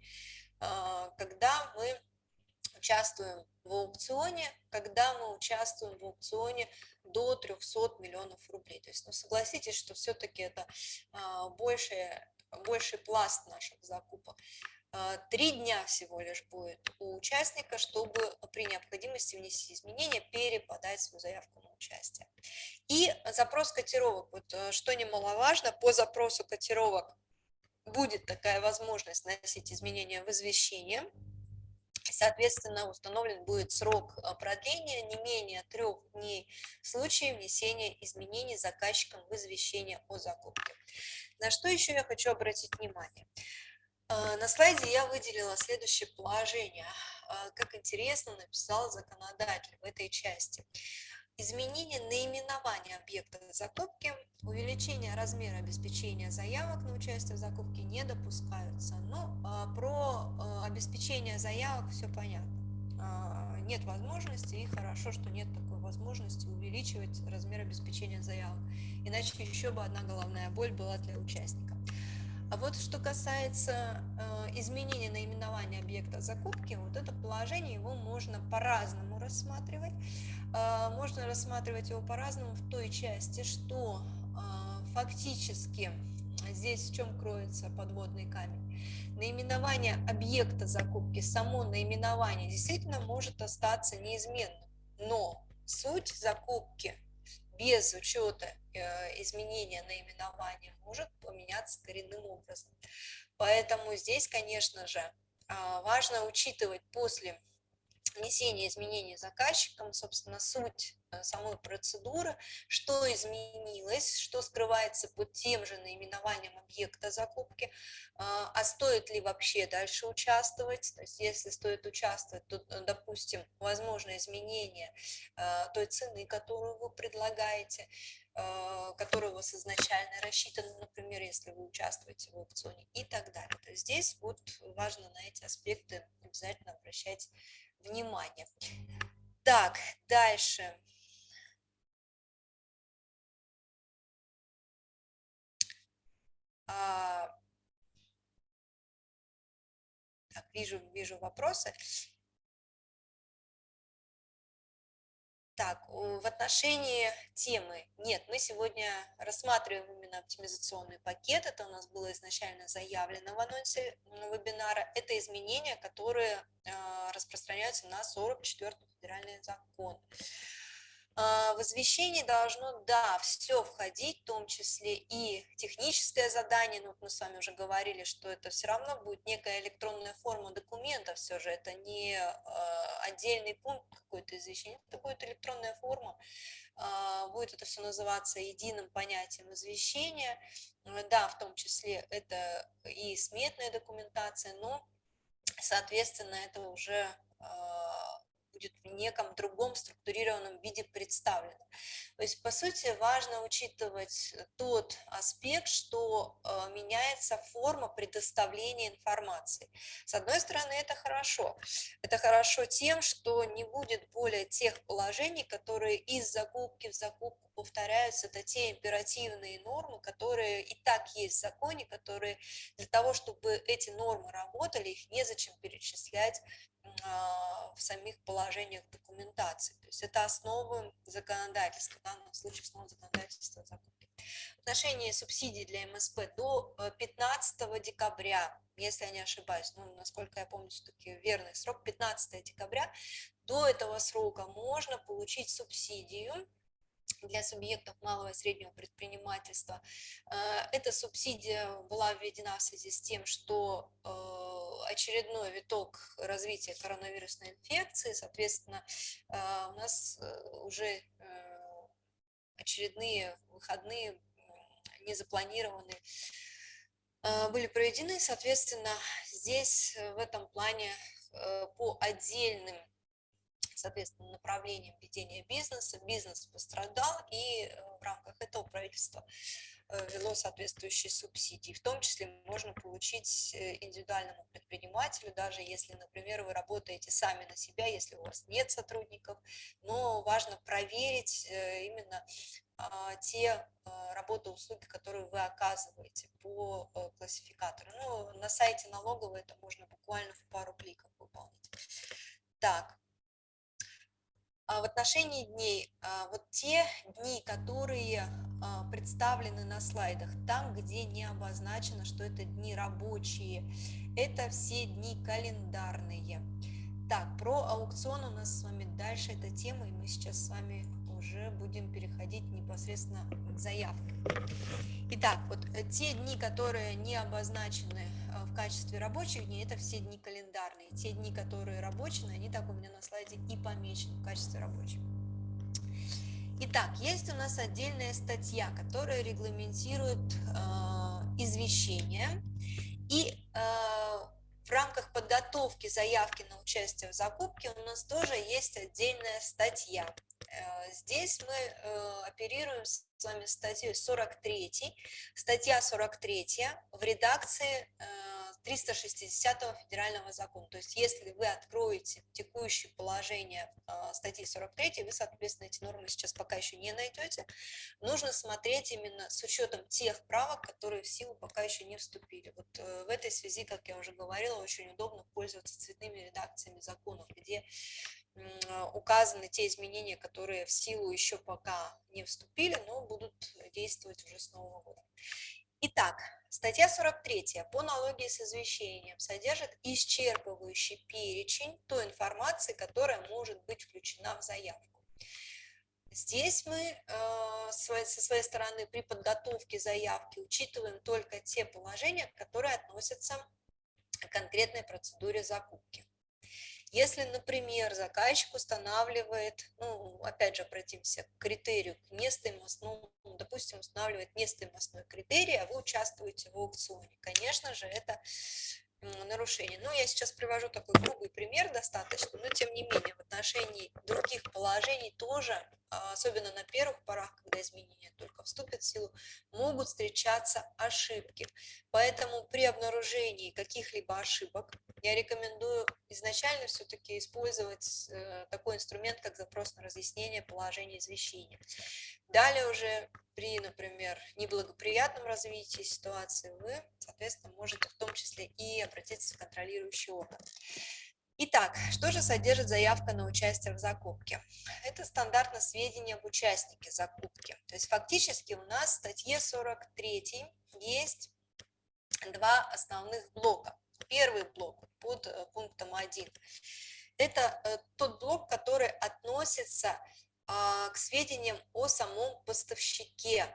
а, когда мы участвуем в аукционе, когда мы участвуем в аукционе до 300 миллионов рублей. То есть, ну, согласитесь, что все-таки это а, больший, больший пласт наших закупок. А, три дня всего лишь будет у участника, чтобы при необходимости внести изменения переподать свою заявку на участие. И запрос котировок, вот э, что немаловажно, по запросу котировок будет такая возможность вносить изменения в извещение, Соответственно, установлен будет срок э, продления не менее трех дней в случае внесения изменений заказчиком в извещение о закупке. На что еще я хочу обратить внимание? А, на слайде я выделила следующее положение. А, как интересно написал законодатель в этой части. Изменение наименования объекта закупки, увеличение размера обеспечения заявок на участие в закупке не допускаются. Ну, а, про обеспечение заявок все понятно. Нет возможности, и хорошо, что нет такой возможности увеличивать размер обеспечения заявок. Иначе еще бы одна головная боль была для участника. А вот что касается э, изменения наименования объекта закупки, вот это положение, его можно по-разному рассматривать. Э, можно рассматривать его по-разному в той части, что э, фактически здесь в чем кроется подводный камень. Наименование объекта закупки, само наименование действительно может остаться неизменным, но суть закупки без учета э, изменения наименования может поменяться коренным образом. Поэтому здесь, конечно же, а, важно учитывать после внесения изменений заказчиком, собственно, суть самой процедуры, что изменилось, что скрывается под тем же наименованием объекта закупки, а, а стоит ли вообще дальше участвовать, то есть если стоит участвовать, то, э, допустим, возможно изменение э, той цены, которую вы предлагаете, которая у вас изначально рассчитана, например, если вы участвуете в аукционе и так далее. То есть здесь вот важно на эти аспекты обязательно обращать внимание. Так, дальше. Так, вижу, вижу вопросы. Так, в отношении темы, нет, мы сегодня рассматриваем именно оптимизационный пакет, это у нас было изначально заявлено в анонсе вебинара, это изменения, которые а, распространяются на 44 федеральный закон. А, в извещении должно, да, все входить, в том числе и техническое задание, но мы с вами уже говорили, что это все равно будет некая электронная форма документа, все же это не а, отдельный пункт какой-то извещения, это будет электронная форма, а, будет это все называться единым понятием извещения, да, в том числе это и сметная документация, но, соответственно, это уже будет в неком другом структурированном виде представлено. То есть, по сути, важно учитывать тот аспект, что э, меняется форма предоставления информации. С одной стороны, это хорошо. Это хорошо тем, что не будет более тех положений, которые из закупки в закупку повторяются. Это те императивные нормы, которые и так есть в законе, которые для того, чтобы эти нормы работали, их незачем перечислять а, в самих положениях документации. То есть это основы законодательства, в данном случае основы законодательства закупки. В отношении субсидий для МСП до 15 э, декабря, если я не ошибаюсь, ну, насколько я помню, все-таки верный срок, 15 декабря, до этого срока можно получить субсидию для субъектов малого и среднего предпринимательства. Эта субсидия была введена в связи с тем, что очередной виток развития коронавирусной инфекции, соответственно, у нас уже очередные выходные не запланированы были проведены, соответственно, здесь в этом плане по отдельным соответственно, направлением ведения бизнеса. Бизнес пострадал, и э, в рамках этого правительство э, ввело соответствующие субсидии. В том числе можно получить э, индивидуальному предпринимателю, даже если, например, вы работаете сами на себя, если у вас нет сотрудников, но важно проверить именно а, те работы, услуги, которые вы оказываете по классификатору. Ну, на сайте налоговой это можно буквально в пару кликов выполнить. Так, в отношении дней, а, вот те дни, которые а, представлены на слайдах, там, где не обозначено, что это дни рабочие, это все дни календарные. Так, про аукцион у нас с вами дальше эта тема, и мы сейчас с вами уже будем переходить непосредственно к заявке. Итак, вот э, те дни, которые не обозначены э, в качестве рабочих дней, это все дни календарные. Те дни, которые рабочие, они так у меня на слайде и помечены в качестве рабочих. Итак, есть у нас отдельная статья, которая регламентирует э, извещение. И э, в рамках подготовки заявки на участие в закупке у нас тоже есть отдельная статья. Э, здесь мы э, оперируем с вами статьей 43. Статья 43 в редакции 360 э, федерального закона. То есть если вы откроете текущее положение статьи 43, вы, соответственно, эти нормы сейчас пока еще не найдете. Нужно смотреть именно с учетом тех правок, которые в силу пока еще не вступили. Вот в этой связи, как я уже говорила, очень удобно пользоваться цветными редакциями законов, где указаны те изменения, которые в силу еще пока не вступили, но будут действовать уже с Нового года. Итак, статья 43 по налоге с извещением содержит исчерпывающий перечень той информации, которая может быть включена в заявку. Здесь мы э, со своей стороны при подготовке заявки учитываем только те положения, которые относятся к конкретной процедуре закупки. Если, например, заказчик устанавливает, ну, опять же, обратимся к критерию, к нестоимостному, допустим, устанавливает нестоимостной критерий, а вы участвуете в аукционе, конечно же, это нарушение. Ну, я сейчас привожу такой грубый пример достаточно, но тем не менее в отношении других положений тоже, особенно на первых порах, когда изменения только вступят в силу, могут встречаться ошибки. Поэтому при обнаружении каких-либо ошибок я рекомендую изначально все-таки использовать э, такой инструмент, как запрос на разъяснение положения извещения. Далее уже при, например, неблагоприятном развитии ситуации вы, соответственно, можете в том числе и обратиться в контролирующий орган. Итак, что же содержит заявка на участие в закупке? Это стандартно сведения об участнике закупки. То есть фактически у нас в статье 43 есть два основных блока. Первый блок под э, пунктом 1 – это э, тот блок, который относится а, к сведениям о самом поставщике.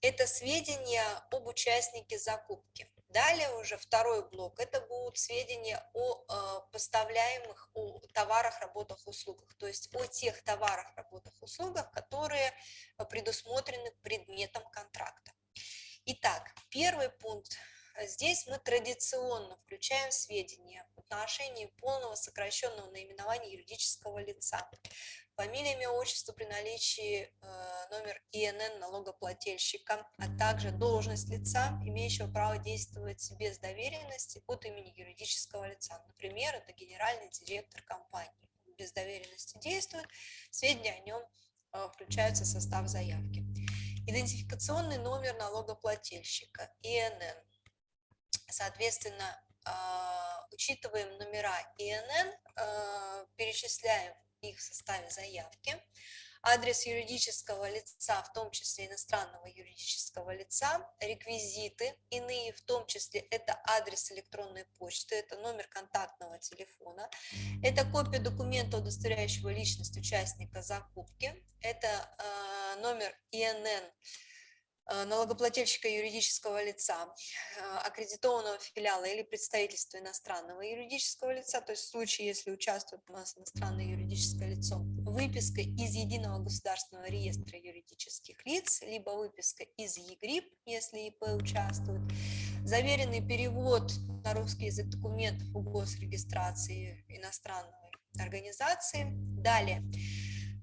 Это сведения об участнике закупки. Далее уже второй блок, это будут сведения о а, поставляемых о товарах, работах, услугах, то есть о тех товарах, работах, услугах, которые предусмотрены предметом контракта. Итак, первый пункт. Здесь мы традиционно включаем сведения в отношении полного сокращенного наименования юридического лица фамилия, имя, отчество при наличии э, номер ИНН налогоплательщика, а также должность лица, имеющего право действовать без доверенности от имени юридического лица. Например, это генеральный директор компании. Без доверенности действует, сведения о нем э, включаются в состав заявки. Идентификационный номер налогоплательщика, ИНН. Соответственно, э, учитываем номера ИНН, перечисляем их в составе заявки, адрес юридического лица, в том числе иностранного юридического лица, реквизиты иные, в том числе это адрес электронной почты, это номер контактного телефона, это копия документа, удостоверяющего личность участника закупки, это э, номер ИНН Э, налогоплательщика юридического лица, э, аккредитованного филиала или представительства иностранного юридического лица, то есть в случае, если участвует у нас иностранное юридическое лицо, выписка из Единого государственного реестра юридических лиц, либо выписка из ЕГРИП, если ИП участвует, заверенный перевод на русский язык документов о госрегистрации иностранной организации. Далее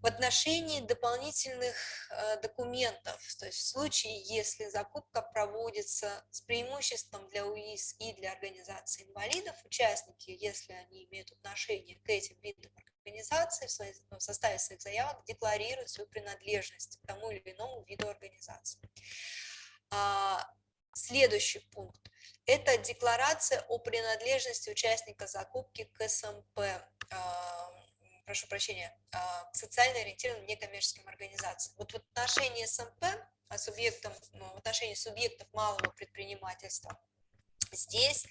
в отношении дополнительных э, документов, то есть в случае, если закупка проводится с преимуществом для УИС и для организации инвалидов, участники, если они имеют отношение к этим видам организации, в, своей, в составе своих заявок декларируют свою принадлежность к тому или иному виду организации. А, следующий пункт – это декларация о принадлежности участника закупки к СМП прошу прощения, а, социально ориентированным некоммерческим организациям. Вот в отношении СМП, а субъектам, ну, в отношении субъектов малого предпринимательства, здесь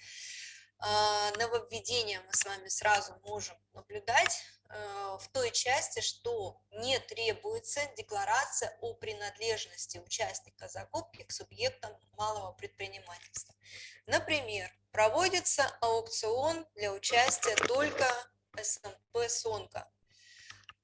а, нововведение мы с вами сразу можем наблюдать в той части, что не требуется декларация о принадлежности участника закупки к субъектам малого предпринимательства. Например, проводится аукцион для участия только СМП «Сонка».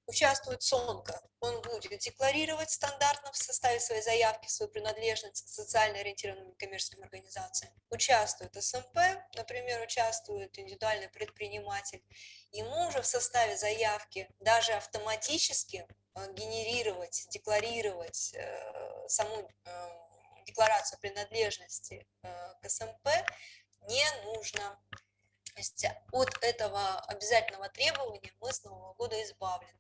Участвует Сонка, он будет декларировать стандартно в составе своей заявки свою принадлежность к социально ориентированным коммерческим организациям. Участвует СМП, например, участвует индивидуальный предприниматель. Ему уже в составе заявки даже автоматически э, генерировать, декларировать э, саму э, декларацию принадлежности к СМП не нужно. Есть от этого обязательного требования мы с Нового года избавлены.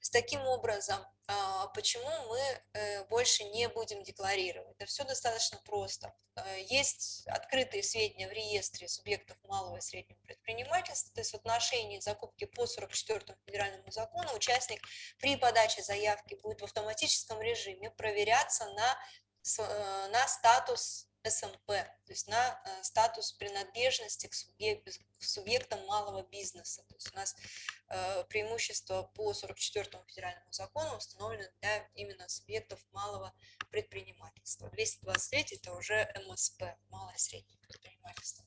С таким образом, а, почему мы э, больше не будем декларировать? Это все достаточно просто. Э, есть открытые сведения в реестре субъектов малого и среднего предпринимательства, то есть в отношении закупки по 44 федеральному закону участник при подаче заявки будет в автоматическом режиме проверяться на, э, на статус СМП, то есть на э, статус принадлежности к, субъект, к субъектам малого бизнеса. То есть у нас э, преимущество по 44 федеральному закону установлено для именно субъектов малого предпринимательства. 223 это уже МСП, малое и среднее предпринимательство.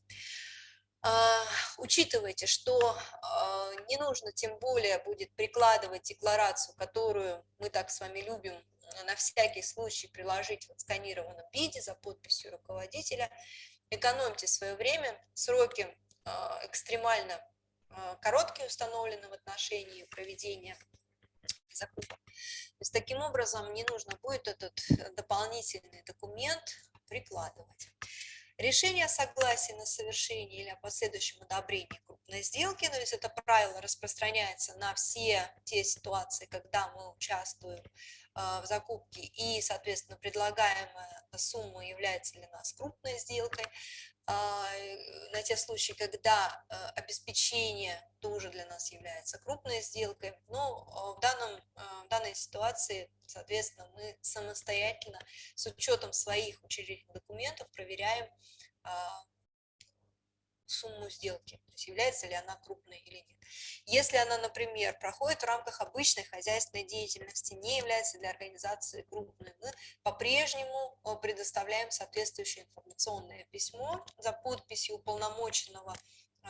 А, учитывайте, что а, не нужно тем более будет прикладывать декларацию, которую мы так с вами любим на всякий случай приложить в отсканированном виде за подписью руководителя. Экономьте свое время, сроки а, экстремально а, короткие установлены в отношении проведения закупок. То есть таким образом не нужно будет этот дополнительный документ прикладывать. Решение о согласии на совершение или о последующем одобрении крупной сделки, то есть это правило распространяется на все те ситуации, когда мы участвуем в закупке и, соответственно, предлагаемая сумма является для нас крупной сделкой, а, на те случаи, когда а, обеспечение тоже для нас является крупной сделкой. Но в, данном, в данной ситуации, соответственно, мы самостоятельно с учетом своих учредительных документов проверяем сумму сделки, то есть является ли она крупной или нет. Если она, например, проходит в рамках обычной хозяйственной деятельности, не является для организации крупной, мы по-прежнему э, предоставляем соответствующее информационное письмо за подписью уполномоченного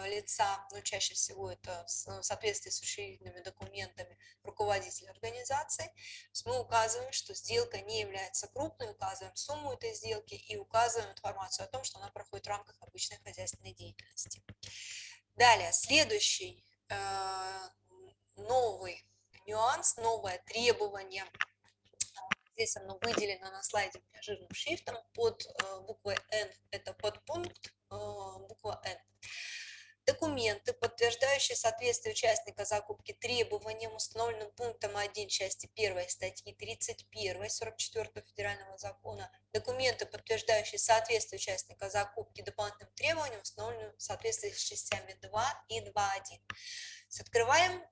лица, ну, чаще всего это в соответствии с учредительными документами руководителя организации, мы указываем, что сделка не является крупной, указываем сумму этой сделки и указываем информацию о том, что она проходит в рамках обычной хозяйственной деятельности. Далее, следующий э, новый нюанс, новое требование Здесь оно выделено на слайде жирным шрифтом под э, буквой N, это подпункт буква N. Документы, подтверждающие соответствие участника закупки требованиям, установленным пунктом 1 части 1 статьи 31 44 федерального закона. Документы, подтверждающие соответствие участника закупки дополнительным требованиям, установленным в соответствии с частями 2 и 2.1. Открываем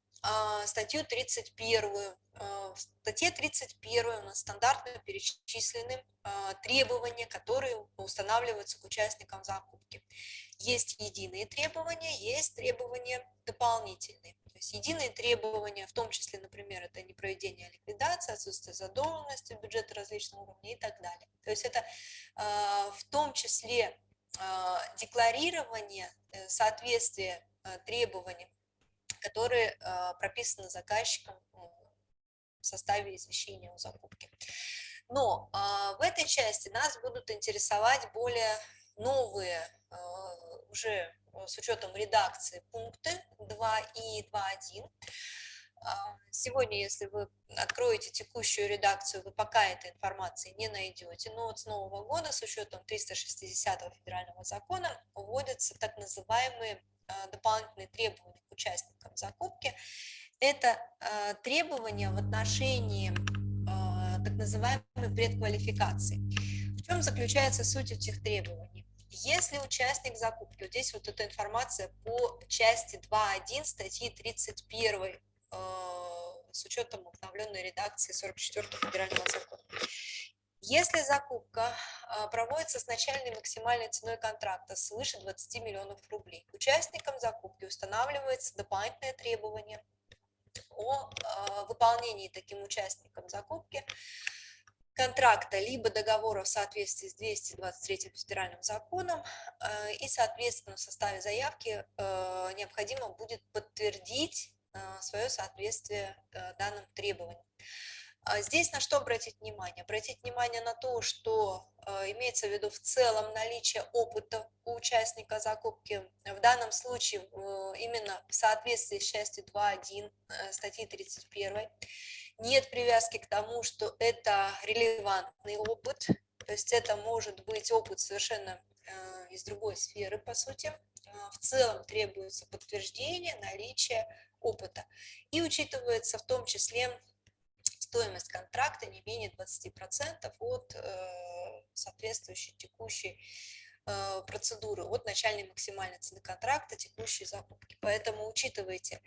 статью 31. А, в статье 31 у нас стандартно перечислены а, требования, которые устанавливаются к участникам закупки. Есть единые требования, есть требования дополнительные. То есть единые требования, в том числе, например, это не проведение ликвидации, отсутствие задолженности бюджета различных уровней и так далее. То есть это в том числе декларирование соответствия требованиям, которые прописаны заказчиком в составе извещения о закупке. Но в этой части нас будут интересовать более новые, уже с учетом редакции пункты 2 и 2.1. Сегодня, если вы откроете текущую редакцию, вы пока этой информации не найдете, но вот с нового года с учетом 360 федерального закона вводятся так называемые дополнительные требования к участникам закупки. Это требования в отношении так называемой предквалификации. В чем заключается суть этих требований? Если участник закупки, вот здесь вот эта информация по части 2.1 статьи 31 э, с учетом обновленной редакции 44 федерального закона. Если закупка э, проводится с начальной максимальной ценой контракта свыше 20 миллионов рублей, участникам закупки устанавливается дополнительное требование о э, выполнении таким участникам закупки контракта либо договора в соответствии с 223 федеральным законом, э, и, соответственно, в составе заявки э, необходимо будет подтвердить э, свое соответствие данным требованиям. А здесь на что обратить внимание? Обратить внимание на то, что имеется в виду в целом наличие опыта у участника закупки. В данном случае именно в соответствии с частью 2.1 статьи 31 нет привязки к тому, что это релевантный опыт, то есть это может быть опыт совершенно э, из другой сферы, по сути. Э, в целом требуется подтверждение наличия опыта. И учитывается в том числе стоимость контракта не менее 20% от э, соответствующей текущей Э, процедуры от начальной максимальной цены контракта текущей закупки. Поэтому учитывайте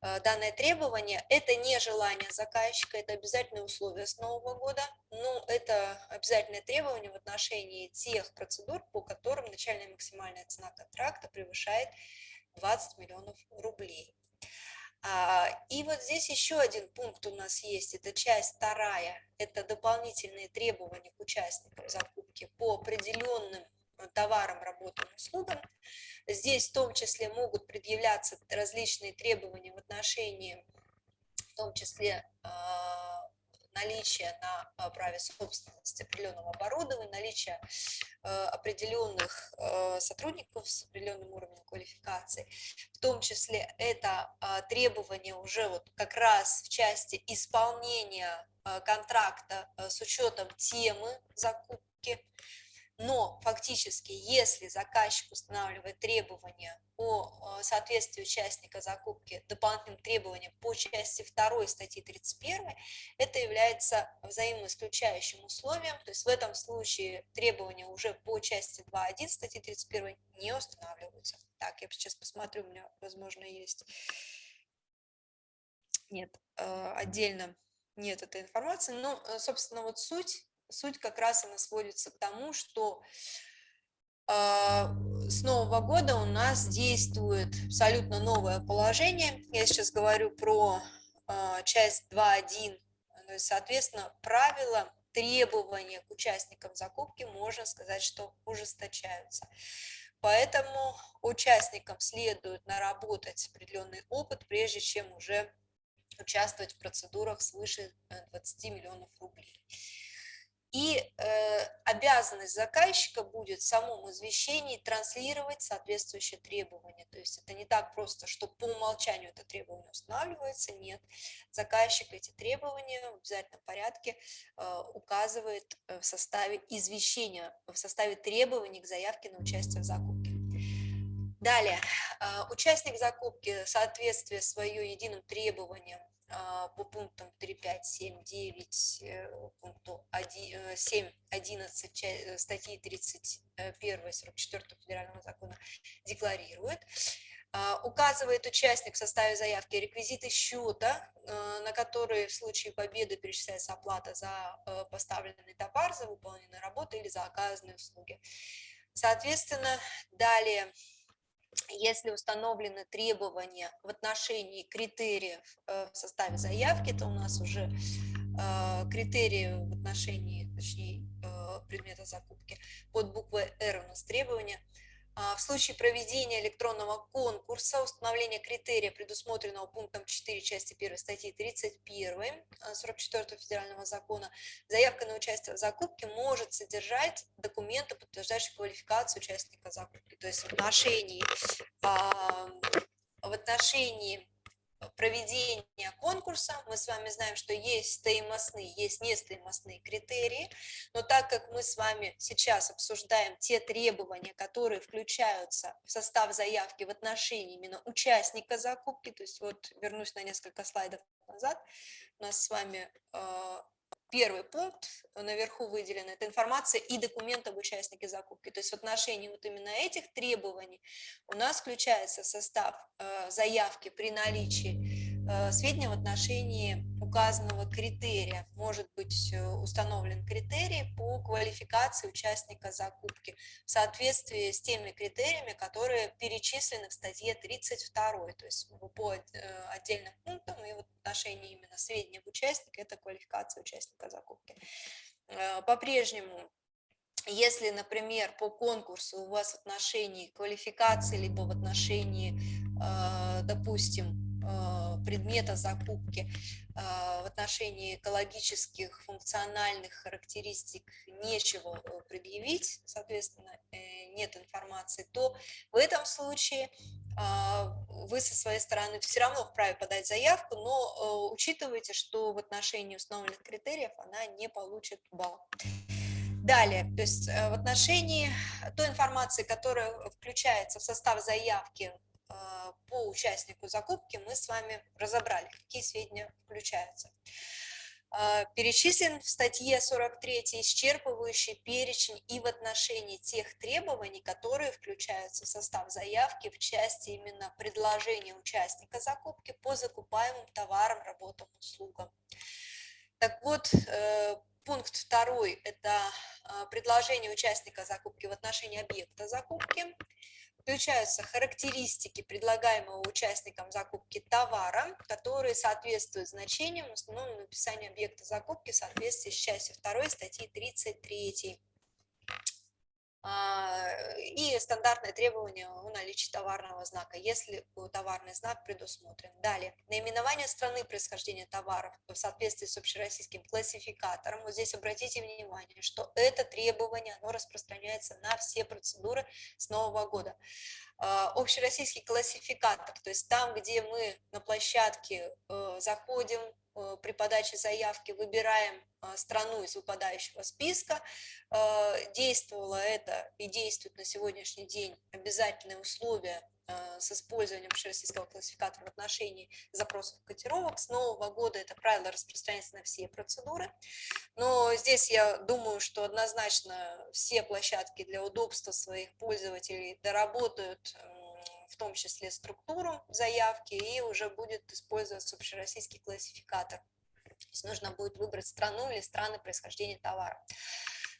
э, данное требование. Это не желание заказчика, это обязательное условие с Нового года, но это обязательное требование в отношении тех процедур, по которым начальная максимальная цена контракта превышает 20 миллионов рублей. А, и вот здесь еще один пункт у нас есть, это часть вторая, это дополнительные требования к участникам закупки по определенным товарам, работам, услугам. Здесь в том числе могут предъявляться различные требования в отношении, в том числе а, наличия на а, праве собственности определенного оборудования, наличия а, определенных сотрудников с определенным уровнем квалификации. В том числе это требования уже вот как раз в части исполнения контракта с учетом темы закупки, но фактически, если заказчик устанавливает требования о соответствии участника закупки дополнительным требованиям по части 2 статьи 31, это является взаимоисключающим условием, то есть в этом случае требования уже по части 2.1 статьи 31 не устанавливаются. Так, я сейчас посмотрю, у меня, возможно, есть... Нет, э, отдельно нет этой информации, но, э, собственно, вот суть суть как раз она сводится к тому, что э, с Нового года у нас действует абсолютно новое положение. Я сейчас говорю про э, часть 2.1, то соответственно, правила, требования к участникам закупки, можно сказать, что ужесточаются. Поэтому участникам следует наработать определенный опыт, прежде чем уже участвовать в процедурах свыше 20 миллионов рублей. И э, обязанность заказчика будет в самом извещении транслировать соответствующие требования. То есть это не так просто, что по умолчанию это требование устанавливается. Нет, заказчик эти требования в обязательном порядке э, указывает э, в составе извещения, в составе требований к заявке на участие в закупке. Далее, э, участник закупки соответствие свое единым требованиям по пунктам 3, 5, 7, 9, пункту 7, 11 э, э, статьи 31 44 федерального закона декларирует, а, указывает участник в составе заявки реквизиты счета, э, на которые в случае победы перечисляется оплата за поставленный товар, за выполненную работу или за оказанные услуги. Соответственно, далее если установлены требования в отношении критериев э, в составе заявки, то у нас уже э, критерии в отношении, точнее, э, предмета закупки. Под буквой «Р» у нас требования – в случае проведения электронного конкурса установления критерия, предусмотренного пунктом 4 части 1 статьи 31 44 а, федерального закона, заявка на участие в закупке может содержать документы, подтверждающие квалификацию участника закупки. То есть в отношении, а, в отношении проведения конкурса. Мы с вами знаем, что есть стоимостные, есть нестоимостные критерии, но так как мы с вами сейчас обсуждаем те требования, которые включаются в состав заявки в отношении именно участника закупки, то есть вот вернусь на несколько слайдов назад, у нас с вами э, первый пункт наверху выделен, это информация и документ об участнике закупки. То есть в отношении вот именно этих требований у нас включается состав э, заявки при наличии Э, сведения в отношении указанного критерия. Может быть э, установлен критерий по квалификации участника закупки в соответствии с теми критериями, которые перечислены в статье 32, то есть по э, отдельным пунктам и в отношении именно сведений об участнике, это квалификация участника закупки. По-прежнему если, например, по конкурсу у вас в отношении квалификации, либо в отношении, допустим, предмета закупки а, в отношении экологических, функциональных характеристик нечего э, предъявить, соответственно, э, нет информации, то в этом случае а, вы со своей стороны все равно вправе подать заявку, но э, учитывайте, что в отношении установленных критериев она не получит балл. Далее, то есть в отношении той информации, которая включается в состав заявки по участнику закупки мы с вами разобрали, какие сведения включаются. А, перечислен в статье 43 исчерпывающий перечень и в отношении тех требований, которые включаются в состав заявки в части именно предложения участника закупки по закупаемым товарам, работам, услугам. Так вот, э, пункт второй – это предложение участника закупки в отношении объекта закупки – включаются характеристики предлагаемого участникам закупки товара, которые соответствуют значениям, установленным в описании объекта закупки в соответствии с частью 2 статьи 33. А, и стандартное требование о наличии товарного знака, если товарный знак предусмотрен. Далее, наименование страны происхождения товаров в соответствии с общероссийским классификатором. Вот здесь обратите внимание, что это требование, оно распространяется на все процедуры с Нового года. А, общероссийский классификатор, то есть там, где мы на площадке э, заходим, Э, при подаче заявки выбираем э, страну из выпадающего списка. Э, действовало это и действует на сегодняшний день обязательные условия с использованием российского классификатора в отношении запросов котировок. С нового года это правило распространяется на все процедуры. Но здесь я думаю, что однозначно все площадки для удобства своих пользователей доработают в том числе структуру заявки, и уже будет использоваться общероссийский классификатор. То есть нужно будет выбрать страну или страны происхождения товара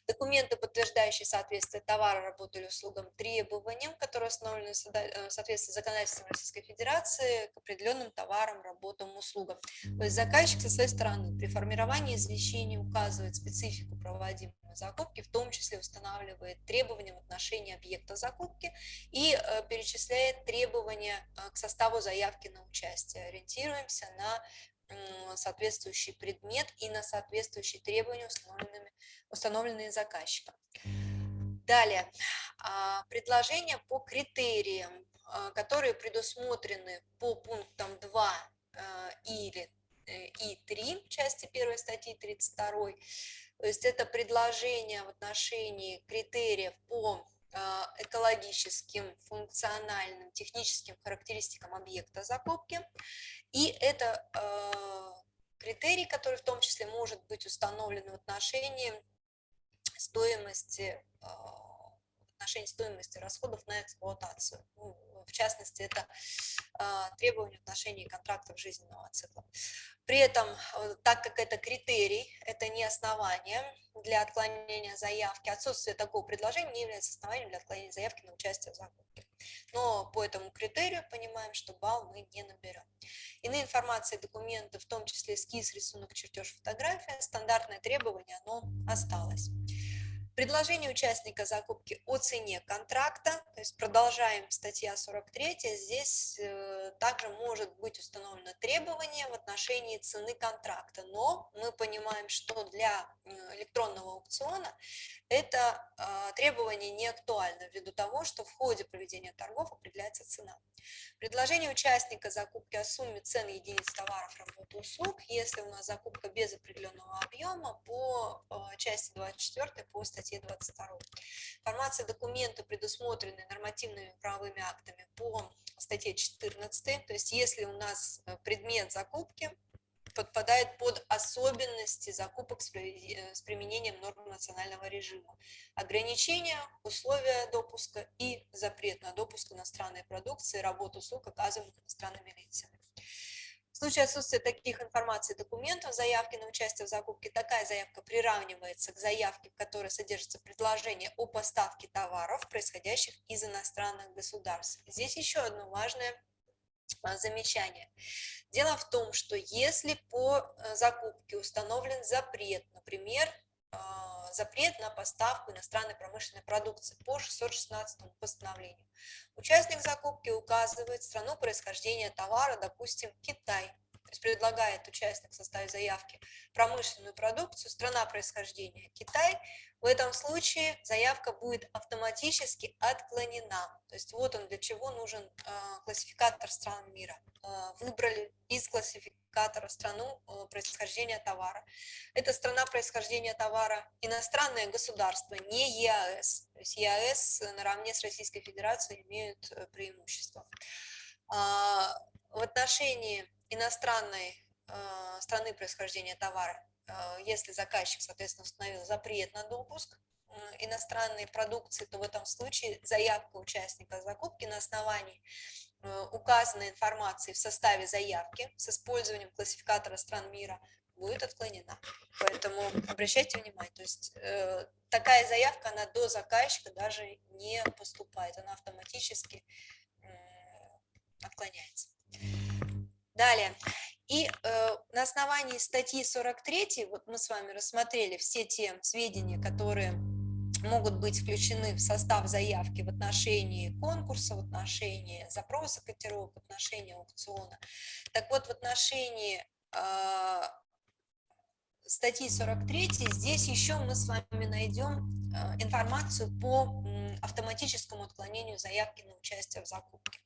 документы, подтверждающие соответствие товара, работы или услугам требованиям, которые установлены в э, соответствии с законодательством Российской Федерации к определенным товарам, работам, услугам. То есть заказчик со своей стороны при формировании извещений указывает специфику проводимой закупки, в том числе устанавливает требования в отношении объекта закупки и э, перечисляет требования э, к составу заявки на участие. Ориентируемся на соответствующий предмет и на соответствующие требования, установленными, установленные заказчиком. Далее, а, предложения по критериям, а, которые предусмотрены по пунктам 2 а, или э, и 3 части 1 статьи 32. То есть это предложение в отношении критериев по экологическим, функциональным, техническим характеристикам объекта закупки. И это э, критерий, который в том числе может быть установлен в отношении стоимости, в отношении стоимости расходов на эксплуатацию. Ну, в частности, это э, требования в отношении контрактов жизненного цикла. При этом, э, так как это критерий, это не основание для отклонения заявки, отсутствие такого предложения не является основанием для отклонения заявки на участие в закупке. но по этому критерию понимаем, что балл мы не наберем. Иные информации документы, в том числе эскиз, рисунок, чертеж, фотография, стандартное требование, оно осталось. Предложение участника закупки о цене контракта, то есть продолжаем статья 43, здесь э, также может быть установлено требование в отношении цены контракта, но мы понимаем, что для э, электронного аукциона это э, требование не актуально ввиду того, что в ходе проведения торгов определяется цена. Предложение участника закупки о сумме цен единиц товаров, работ услуг, если у нас закупка без определенного объема по части 24 по статье статье 22. Информация документа, предусмотренные нормативными правовыми актами по статье 14, то есть если у нас э, предмет закупки подпадает под особенности закупок с э, применением норм национального режима, ограничения, условия допуска и запрет на допуск иностранной продукции, работу услуг, оказываемых иностранными лицами. Случае отсутствия таких информаций документов заявки на участие в закупке, такая заявка приравнивается к заявке, в которой содержится предложение о поставке товаров, происходящих из иностранных государств. Здесь еще одно важное а, замечание. Дело в том, что если по э, закупке установлен запрет, например, а, запрет на поставку иностранной промышленной продукции по 616 постановлению. Участник закупки указывает страну происхождения товара, допустим, Китай. То есть предлагает участник в составе заявки промышленную продукцию, страна происхождения Китай. В этом случае заявка будет автоматически отклонена. То есть вот он для чего нужен э, классификатор стран мира. Э, выбрали из классификатора классификатора страну э, происхождения товара. Это страна происхождения товара иностранное государство, не ЕАЭС. То есть ЕАЭС наравне с Российской Федерацией имеют э, преимущество. А, в отношении иностранной э, страны происхождения товара, если заказчик, соответственно, установил запрет на допуск, иностранной продукции, то в этом случае заявка участника закупки на основании указанной информации в составе заявки с использованием классификатора стран мира будет отклонена. Поэтому обращайте внимание, то есть э, такая заявка, она до заказчика даже не поступает, она автоматически э, отклоняется. Далее. И э, на основании статьи 43, вот мы с вами рассмотрели все те сведения, которые могут быть включены в состав заявки в отношении конкурса, в отношении запроса котировок, в отношении аукциона. Так вот, в отношении э, статьи 43 здесь еще мы с вами найдем э, информацию по автоматическому отклонению заявки на участие в закупке.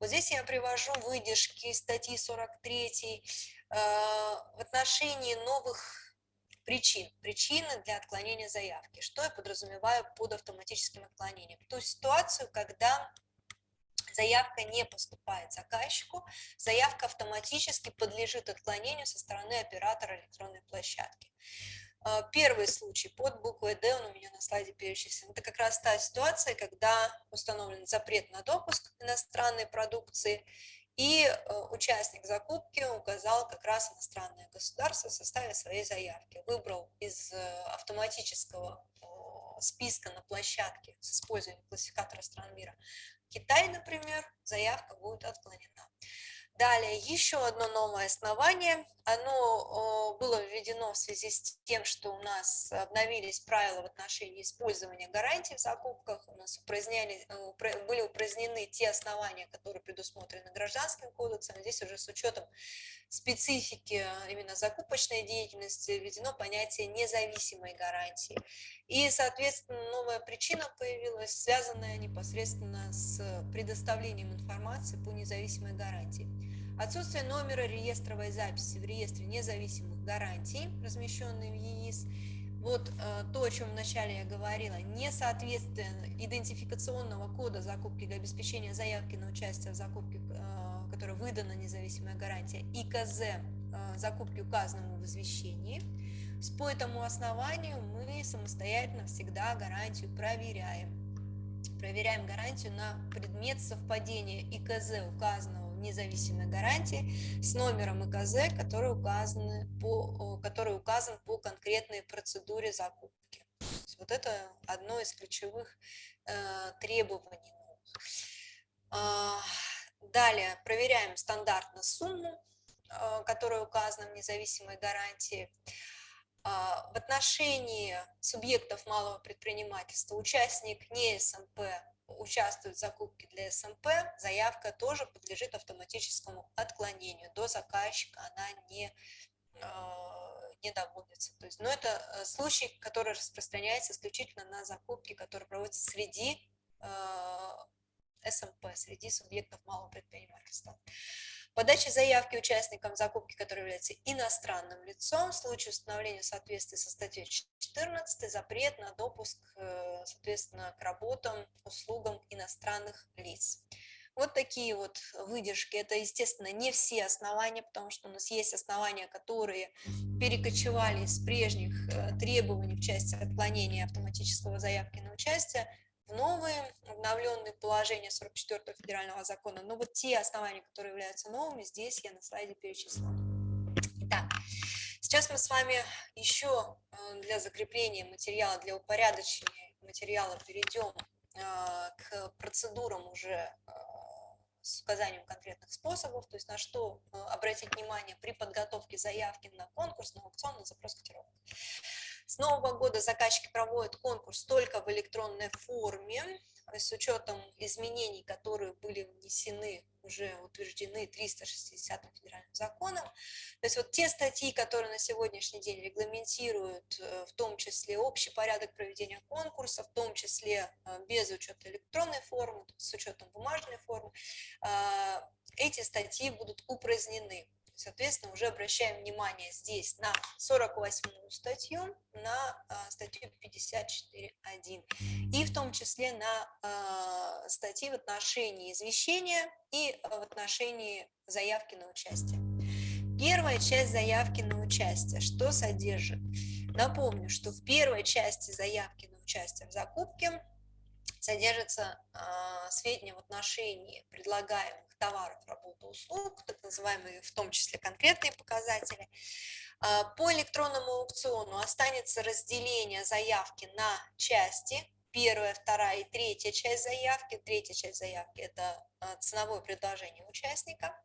Вот здесь я привожу выдержки статьи 43 э, в отношении новых причин. Причины для отклонения заявки. Что я подразумеваю под автоматическим отклонением? Ту ситуацию, когда заявка не поступает заказчику, заявка автоматически подлежит отклонению со стороны оператора электронной площадки. А, первый случай под буквой D, он у меня на слайде перечислен, это как раз та ситуация, когда установлен запрет на допуск иностранной продукции, и э, участник закупки указал как раз иностранное государство в составе своей заявки. Выбрал из э, автоматического списка на площадке с использованием классификатора стран мира Китай, например, заявка будет отклонена. Далее, еще одно новое основание. Оно было введено в связи с тем, что у нас обновились правила в отношении использования гарантий в закупках. У нас упраздняли, э, были упразднены те основания, которые предусмотрены гражданским кодексом. Здесь уже с учетом специфики именно закупочной деятельности введено понятие независимой гарантии. И, соответственно, новая причина появилась, связанная непосредственно с предоставлением информации по независимой гарантии. Отсутствие номера реестровой записи в реестре независимых гарантий, размещенной в ЕИС, вот э, то, о чем вначале я говорила, несоответствие идентификационного кода закупки для обеспечения заявки на участие в закупке, э, которой выдана независимая гарантия, ИКЗ э, закупки указанному в извещении. По этому основанию мы самостоятельно всегда гарантию проверяем. Проверяем гарантию на предмет совпадения ИКЗ указанного независимой гарантии с номером ИКЗ, который, указаны по, который указан по конкретной процедуре закупки. Вот это одно из ключевых э, требований. А, далее проверяем стандартно сумму, а, которая указана в независимой гарантии. В отношении субъектов малого предпринимательства участник не СМП участвует в закупке для СМП, заявка тоже подлежит автоматическому отклонению. До заказчика она не, не доводится. То есть, но это э, случай, который распространяется исключительно на закупки, которые проводятся среди СМП, среди субъектов малого предпринимательства. Подача заявки участникам закупки, который является иностранным лицом, в случае установления соответствия со статьей 14 запрет на допуск, э, соответственно, к работам, услугам иностранных лиц. Вот такие вот выдержки. Это, естественно, не все основания, потому что у нас есть основания, которые перекочевали из прежних э, требований в части отклонения автоматического заявки на участие новые обновленные положения 44 федерального закона, но вот те основания, которые являются новыми, здесь я на слайде перечислила. Итак, сейчас мы с вами еще э, для закрепления материала, для упорядочения материала перейдем э, к процедурам уже э, с указанием конкретных способов, то есть на что обратить внимание при подготовке заявки на конкурс, на аукцион, на запрос котировок. С нового года заказчики проводят конкурс только в электронной форме, с учетом изменений, которые были внесены, уже утверждены 360 федеральным законом. То есть вот те статьи, которые на сегодняшний день регламентируют э, в том числе общий порядок проведения конкурса, в том числе э, без учета электронной формы, с учетом бумажной формы, э, эти статьи будут упразднены. Соответственно, уже обращаем внимание здесь на 48 статью, на а, статью 54.1 и в том числе на а, статьи в отношении извещения и в отношении заявки на участие. Первая часть заявки на участие, что содержит? Напомню, что в первой части заявки на участие в закупке содержатся сведения в отношении предлагаемых товаров, работы, услуг, так называемые в том числе конкретные показатели. А, по электронному аукциону останется разделение заявки на части, первая, вторая и третья часть заявки. Третья часть заявки – это а, ценовое предложение участника.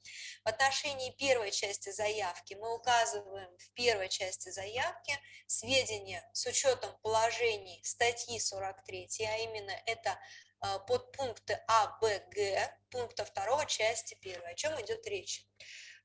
В отношении первой части заявки мы указываем в первой части заявки сведения с учетом положений статьи 43, а именно это подпункты А, Б, Г, пункта 2 части 1. О чем идет речь?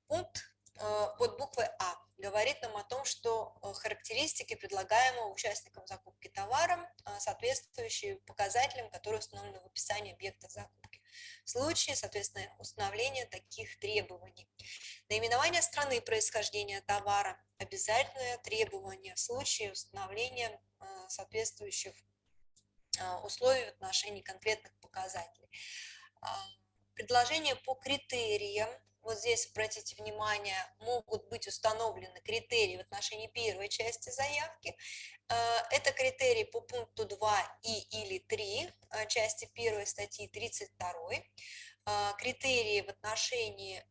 Пункт а, под буквой А говорит нам о том, что а, характеристики предлагаемого участникам закупки товара соответствующие показателям, которые установлены в описании объекта закупки. В случае, соответственно, установления таких требований. Наименование страны происхождения товара – обязательное требование в случае установления соответствующих а, условий в отношении конкретных показателей. А, предложения по критериям, вот здесь, обратите внимание, могут быть установлены критерии в отношении первой части заявки. А, это критерии по пункту 2 и или 3 части 1 статьи 32. Критерии в отношении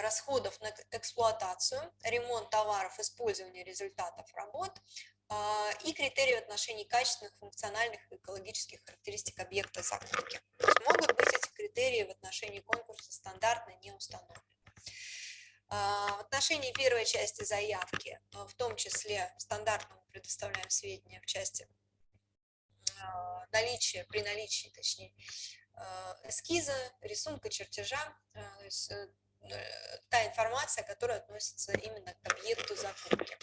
расходов на эксплуатацию, ремонт товаров, использование результатов работ, а, и критерии в отношении качественных, функциональных и экологических характеристик объекта закупки. могут быть эти критерии в отношении конкурса стандартно не установлены. А, в отношении первой части заявки, а, в том числе стандартно мы предоставляем сведения в части наличия, при наличии, точнее, эскиза, рисунка, чертежа, то есть э, э, та информация, которая относится именно к объекту закупки.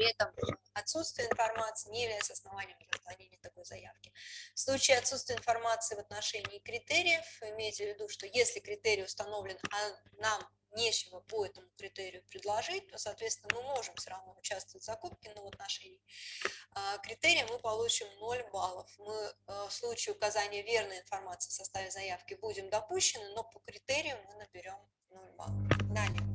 При этом отсутствие информации не является основанием для отклонения такой заявки. В случае отсутствия информации в отношении критериев, имейте в виду, что если критерий установлен, а нам нечего по этому критерию предложить, то, соответственно, мы можем все равно участвовать в закупке, но в отношении а, критерия мы получим 0 баллов. Мы а, в случае указания верной информации в составе заявки будем допущены, но по критерию мы наберем 0 баллов. Далее.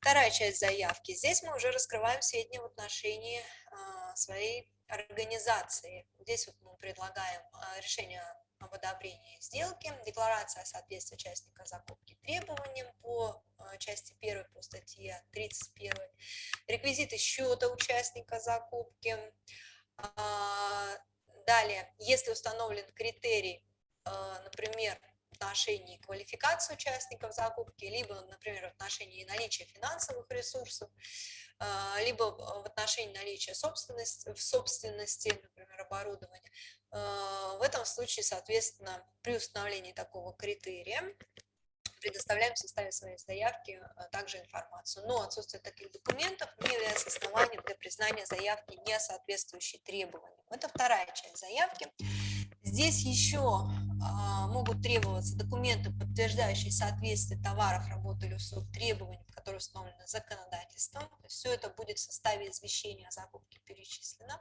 Вторая часть заявки. Здесь мы уже раскрываем сведения в отношении а, своей организации. Здесь вот мы предлагаем а, решение об одобрении сделки, декларация о соответствии участника закупки требованиям по а, части 1 по статье 31, реквизиты счета участника закупки. Далее, если установлен критерий, например, отношении квалификации участников закупки, либо, например, в отношении наличия финансовых ресурсов, а, либо в отношении наличия собственности, в собственности, например, оборудования. А, в этом случае, соответственно, при установлении такого критерия предоставляем в составе своей заявки а, также информацию. Но отсутствие таких документов не является основанием для признания заявки не соответствующей требованиям. Это вторая часть заявки. Здесь еще могут требоваться документы, подтверждающие соответствие товаров, работ или услуг требованиям, которые установлены законодательством. Все это будет в составе извещения о закупке перечислено.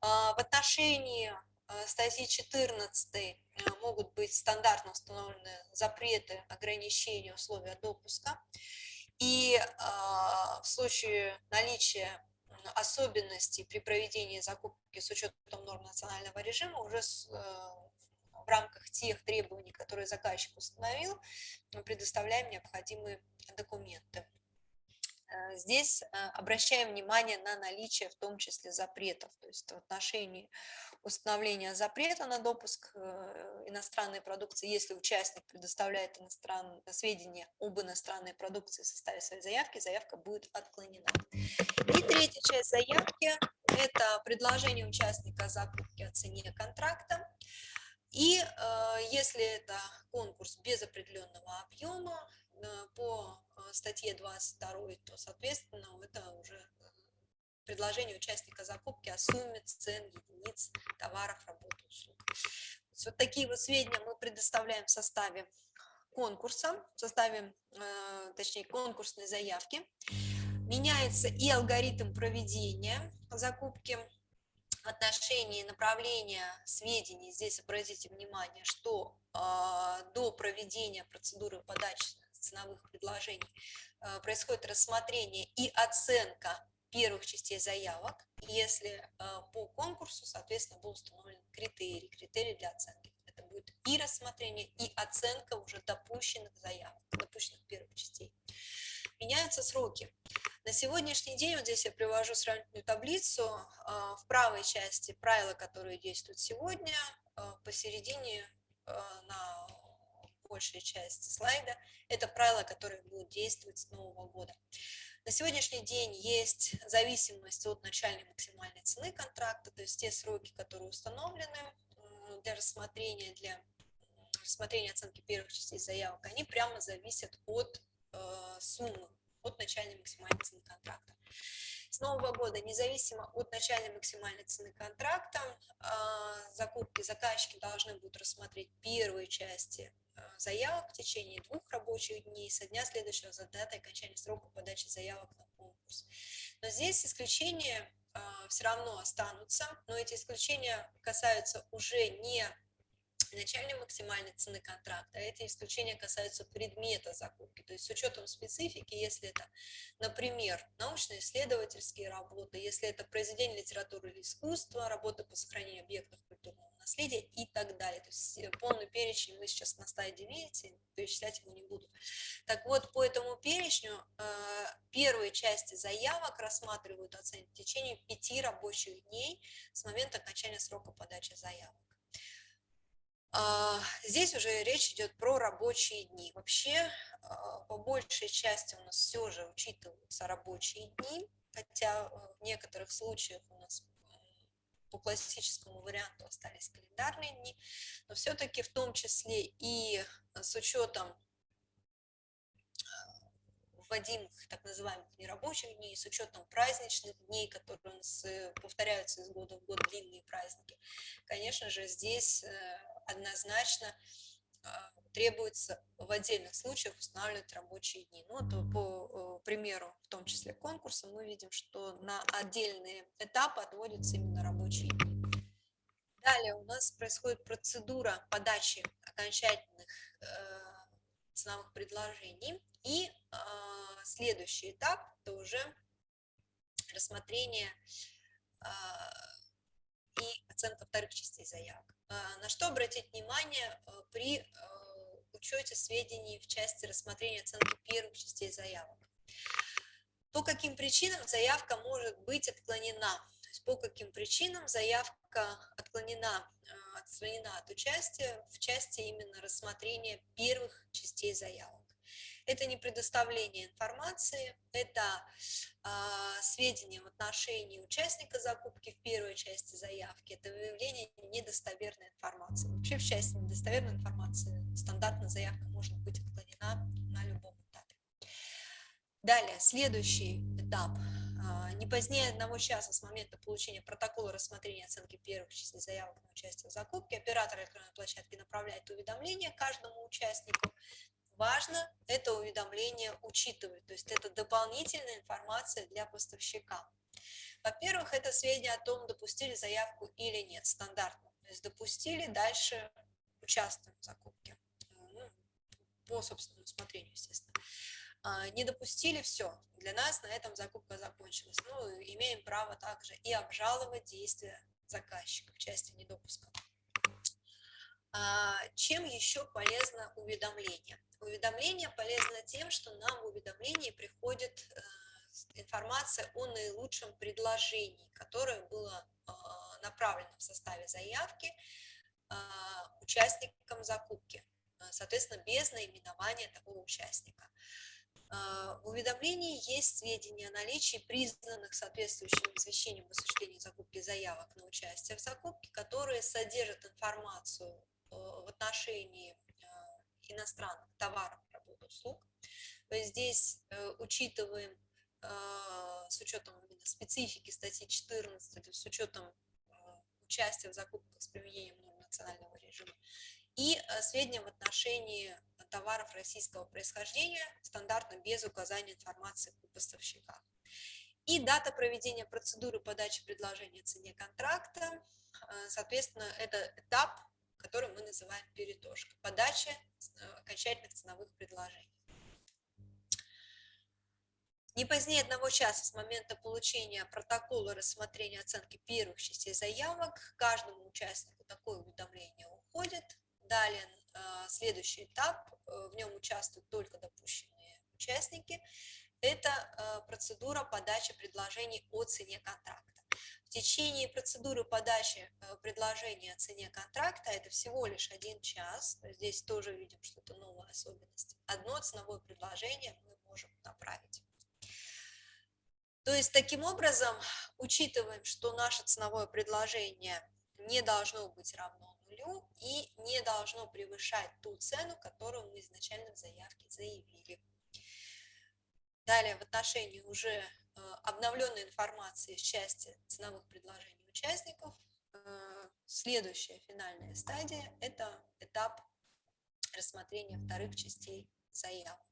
А, в отношении а, статьи 14 э, могут быть стандартно установлены запреты, ограничения, условия допуска. И в случае наличия особенностей при проведении закупки с учетом норм национального режима уже э, в рамках тех требований, которые заказчик установил, мы предоставляем необходимые документы. Э, здесь э, обращаем внимание на наличие в том числе запретов, то есть в отношении установления запрета на допуск э, иностранной продукции, если участник предоставляет иностран... сведения об иностранной продукции в составе своей заявки, заявка будет отклонена. И третья часть заявки – это предложение участника о закупке о цене контракта. И если это конкурс без определенного объема, по статье 22, то, соответственно, это уже э, предложение участника закупки о сумме цен, единиц, товаров, работ, услуг. Вот такие вот сведения мы предоставляем в составе конкурса, в составе, э, точнее, конкурсной заявки. Меняется и алгоритм проведения закупки в отношении направления сведений. Здесь обратите внимание, что э, до проведения процедуры подачи ценовых предложений э, происходит рассмотрение и оценка первых частей заявок, если э, по конкурсу, соответственно, был установлен критерий, критерий для оценки. Это будет и рассмотрение, и оценка уже допущенных заявок, допущенных первых частей. Меняются сроки. На сегодняшний день, вот здесь я привожу сравнительную таблицу, э, в правой части правила, которые действуют сегодня, посередине на большая часть слайда, это правила, которые будут действовать с нового года. На сегодняшний день есть зависимость от начальной максимальной цены контракта, то есть те сроки, которые установлены для рассмотрения, для рассмотрения оценки первых частей заявок, они прямо зависят от э, суммы, от начальной максимальной цены контракта. С нового года, независимо от начальной максимальной цены контракта, э, закупки заказчики должны будут рассмотреть первые части Э, заявок в течение двух рабочих дней со дня следующего за датой окончания срока подачи заявок на конкурс. Но здесь исключения э, все равно останутся, но эти исключения касаются уже не начальной максимальной цены контракта, а эти исключения касаются предмета закупки. То есть с учетом специфики, если это, например, научно-исследовательские работы, если это произведение литературы или искусства, работы по сохранению объектов культурного наследия и так далее. То есть э, полный перечень мы сейчас на стадии видите, перечислять его не буду. Так вот, по этому перечню э, первые части заявок рассматривают оценки в течение пяти рабочих дней с момента окончания срока подачи заявок. А, здесь уже речь идет про рабочие дни. Вообще, а, по большей части у нас все же учитываются рабочие дни, хотя э, в некоторых случаях у нас по классическому варианту остались календарные дни, но все-таки в том числе и с учетом вводимых так называемых нерабочих дней, с учетом праздничных дней, которые у нас э, повторяются из года в год, длинные праздники, конечно же, здесь э, однозначно а, требуется в отдельных случаях устанавливать рабочие дни. Ну, вот по примеру, в том числе конкурса, мы видим, что на отдельные этапы отводятся именно рабочие дни. Далее у нас происходит процедура подачи окончательных э, ценовых предложений. И э, следующий этап – это уже рассмотрение э, и оценка вторых частей заявок. А, на что обратить внимание при учете сведений в части рассмотрения оценки первых частей заявок? По каким причинам заявка может быть отклонена? То есть по каким причинам заявка отклонена отстранена от участия в части именно рассмотрения первых частей заявок. Это не предоставление информации, это э, сведения в отношении участника закупки в первой части заявки, это выявление недостоверной информации. Вообще в части недостоверной информации стандартная заявка может быть отклонена на любом этапе. Далее, следующий этап а, не позднее одного часа с момента получения протокола рассмотрения оценки первых частей заявок участие в закупке оператор электронной площадки направляет уведомление каждому участнику важно это уведомление учитывать, то есть это дополнительная информация для поставщика. Во-первых, это сведения о том, допустили заявку или нет, стандартно. То есть допустили, дальше участвуем в закупке, ну, по собственному усмотрению, естественно. А, не допустили, все, для нас на этом закупка закончилась. Ну, имеем право также и обжаловать действия заказчика в части недопуска. А, чем еще полезно уведомление? Уведомление полезно тем, что нам в уведомлении приходит э, информация о наилучшем предложении, которое было а, направлено в составе заявки а, участникам закупки, соответственно, без наименования такого участника. В уведомлении есть сведения о наличии признанных соответствующим извещением об осуществлении закупки заявок на участие в закупке, которые содержат информацию э, в отношении иностранных товаров, работ, услуг. Здесь э, учитываем э, с учетом именно специфики статьи 14, с учетом э, участия в закупках с применением норм национального режима, и сведения в отношении товаров российского происхождения, стандартно без указания информации о поставщиках. И дата проведения процедуры подачи предложения о цене контракта, соответственно, это этап который мы называем перетошка, подача э, окончательных ценовых предложений. Не позднее одного часа с момента получения протокола рассмотрения оценки первых частей заявок каждому участнику такое уведомление уходит. Далее э, следующий этап, э, в нем участвуют только допущенные участники, это процедура подачи предложений о цене контракта. В течение процедуры подачи э, предложения о цене контракта, это всего лишь один час, здесь тоже видим что-то новая особенность, одно ценовое предложение мы можем направить. То есть таким образом учитываем, что наше ценовое предложение не должно быть равно нулю и не должно превышать ту цену, которую мы изначально в заявке заявили. Далее в отношении уже Э, обновленной информации в части ценовых предложений участников. Э, следующая финальная стадия – это этап рассмотрения вторых частей заявок.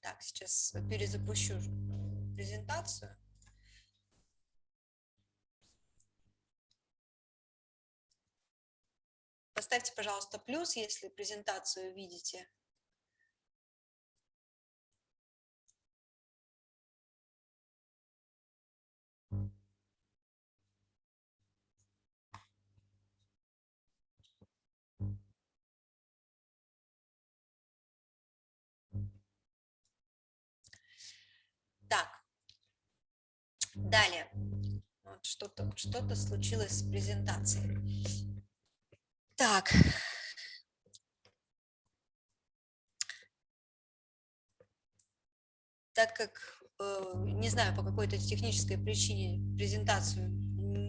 Так, сейчас перезапущу презентацию. Поставьте, пожалуйста, плюс, если презентацию видите. Далее. Что-то что, -то, что -то случилось с презентацией. Так. Так как, э, не знаю, по какой-то технической причине презентацию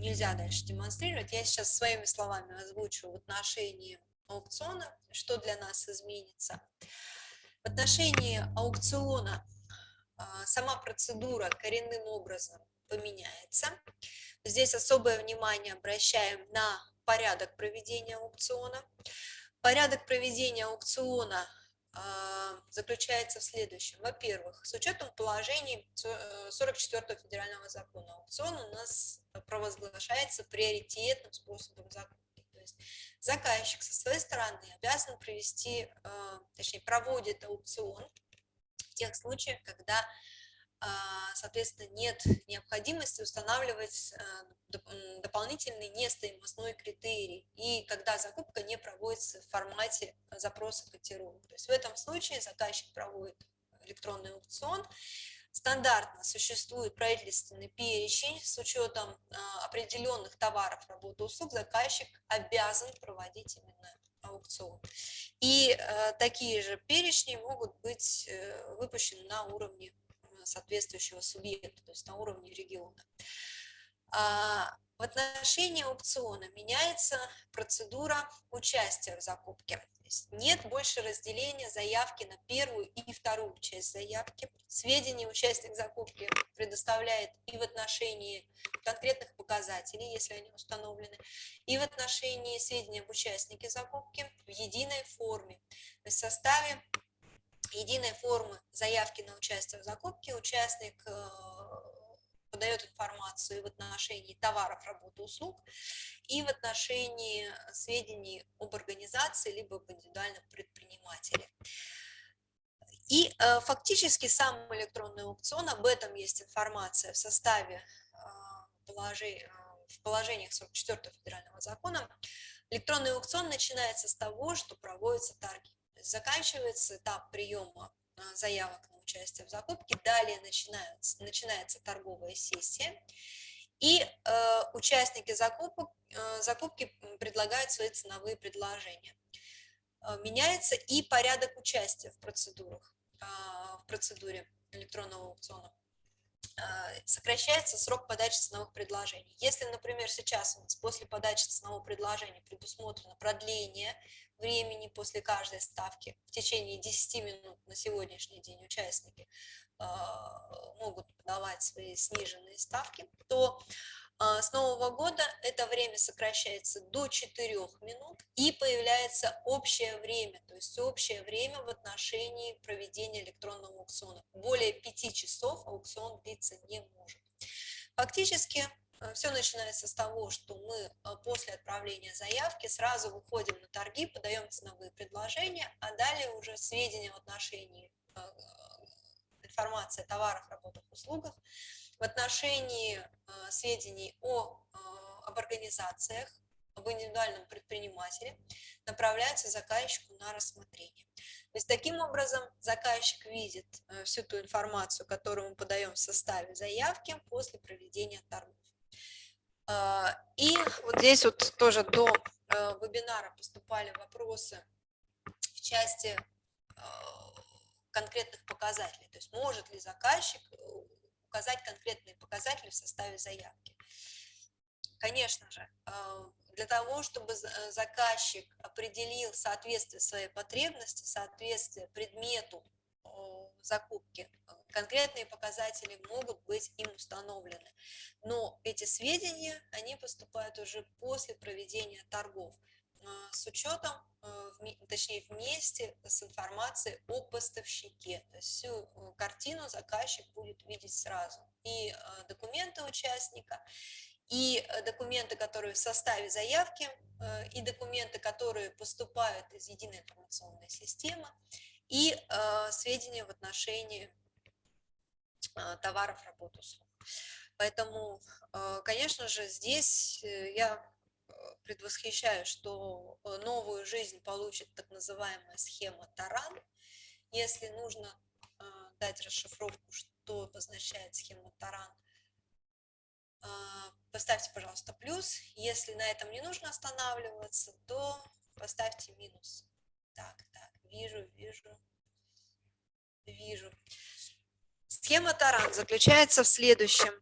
нельзя дальше демонстрировать, я сейчас своими словами озвучу в отношении аукциона, что для нас изменится. В отношении аукциона сама процедура коренным образом поменяется. Здесь особое внимание обращаем на порядок проведения аукциона. Порядок проведения аукциона а, заключается в следующем. Во-первых, с учетом положений 44 э, федерального закона аукцион у нас провозглашается приоритетным способом закупки. То есть заказчик со своей стороны обязан провести, э, точнее проводит аукцион в тех случаях, когда а, соответственно, нет необходимости устанавливать э, дополнительный нестоимостной критерий, и когда закупка не проводится в формате запроса котировок. То есть в этом случае заказчик проводит электронный аукцион, Стандартно существует правительственный перечень с учетом определенных товаров, работы, услуг, заказчик обязан проводить именно аукцион. И такие же перечни могут быть выпущены на уровне соответствующего субъекта, то есть на уровне региона. В отношении аукциона меняется процедура участия в закупке. нет больше разделения заявки на первую и вторую часть заявки. Сведения участник закупки предоставляет и в отношении конкретных показателей, если они установлены, и в отношении сведений об участнике закупки в единой форме. В составе единой формы заявки на участие в закупке участник э, подает информацию в отношении товаров, работы, услуг, и в отношении сведений об организации, либо об индивидуальном предпринимателе. И э, фактически сам электронный аукцион, об этом есть информация в составе э, положи, в положениях 44 федерального закона. Электронный аукцион начинается с того, что проводятся торги заканчивается этап приема заявок на участие в закупке, далее начинается, начинается торговая сессия, и э, участники закупок, э, закупки предлагают свои ценовые предложения. Э, меняется и порядок участия в процедурах, э, в процедуре электронного аукциона. Э, сокращается срок подачи ценовых предложений. Если, например, сейчас у нас после подачи ценового предложения предусмотрено продление времени после каждой ставки в течение 10 минут на сегодняшний день участники э, могут подавать свои сниженные ставки, то с Нового года это время сокращается до 4 минут и появляется общее время, то есть общее время в отношении проведения электронного аукциона. Более 5 часов аукцион длиться не может. Фактически Э, Все начинается с того, что мы э, после отправления заявки сразу выходим на торги, подаем ценовые предложения, а далее уже сведения в отношении э, информации о товарах, работах, услугах, в отношении сведений о, об организациях, об индивидуальном предпринимателе направляются заказчику на рассмотрение. То есть таким образом заказчик видит всю ту информацию, которую мы подаем в составе заявки после проведения торгов. И вот здесь вот тоже до э, вебинара поступали вопросы в части конкретных показателей. То есть может ли заказчик э, указать конкретные показатели в составе заявки. Конечно же, а, для того, чтобы э, заказчик определил соответствие своей потребности, соответствие предмету закупки, конкретные показатели могут быть им установлены. Но эти сведения, они поступают уже после проведения торгов с учетом, а, точнее вместе с информацией о поставщике. То есть всю э, картину заказчик будет видеть сразу. И документы участника, и э, документы, которые в составе заявки, э, и документы, которые поступают из единой информационной системы, и сведения в отношении товаров, работ, услуг. Поэтому, конечно же, здесь э, я э, предвосхищаю, что э, новую жизнь получит так называемая схема Таран. Если нужно а, дать расшифровку, что обозначает схема Таран, поставьте, пожалуйста, плюс. Если на этом не нужно останавливаться, то поставьте минус. Так, так, вижу, вижу, вижу. Схема Таран заключается в следующем.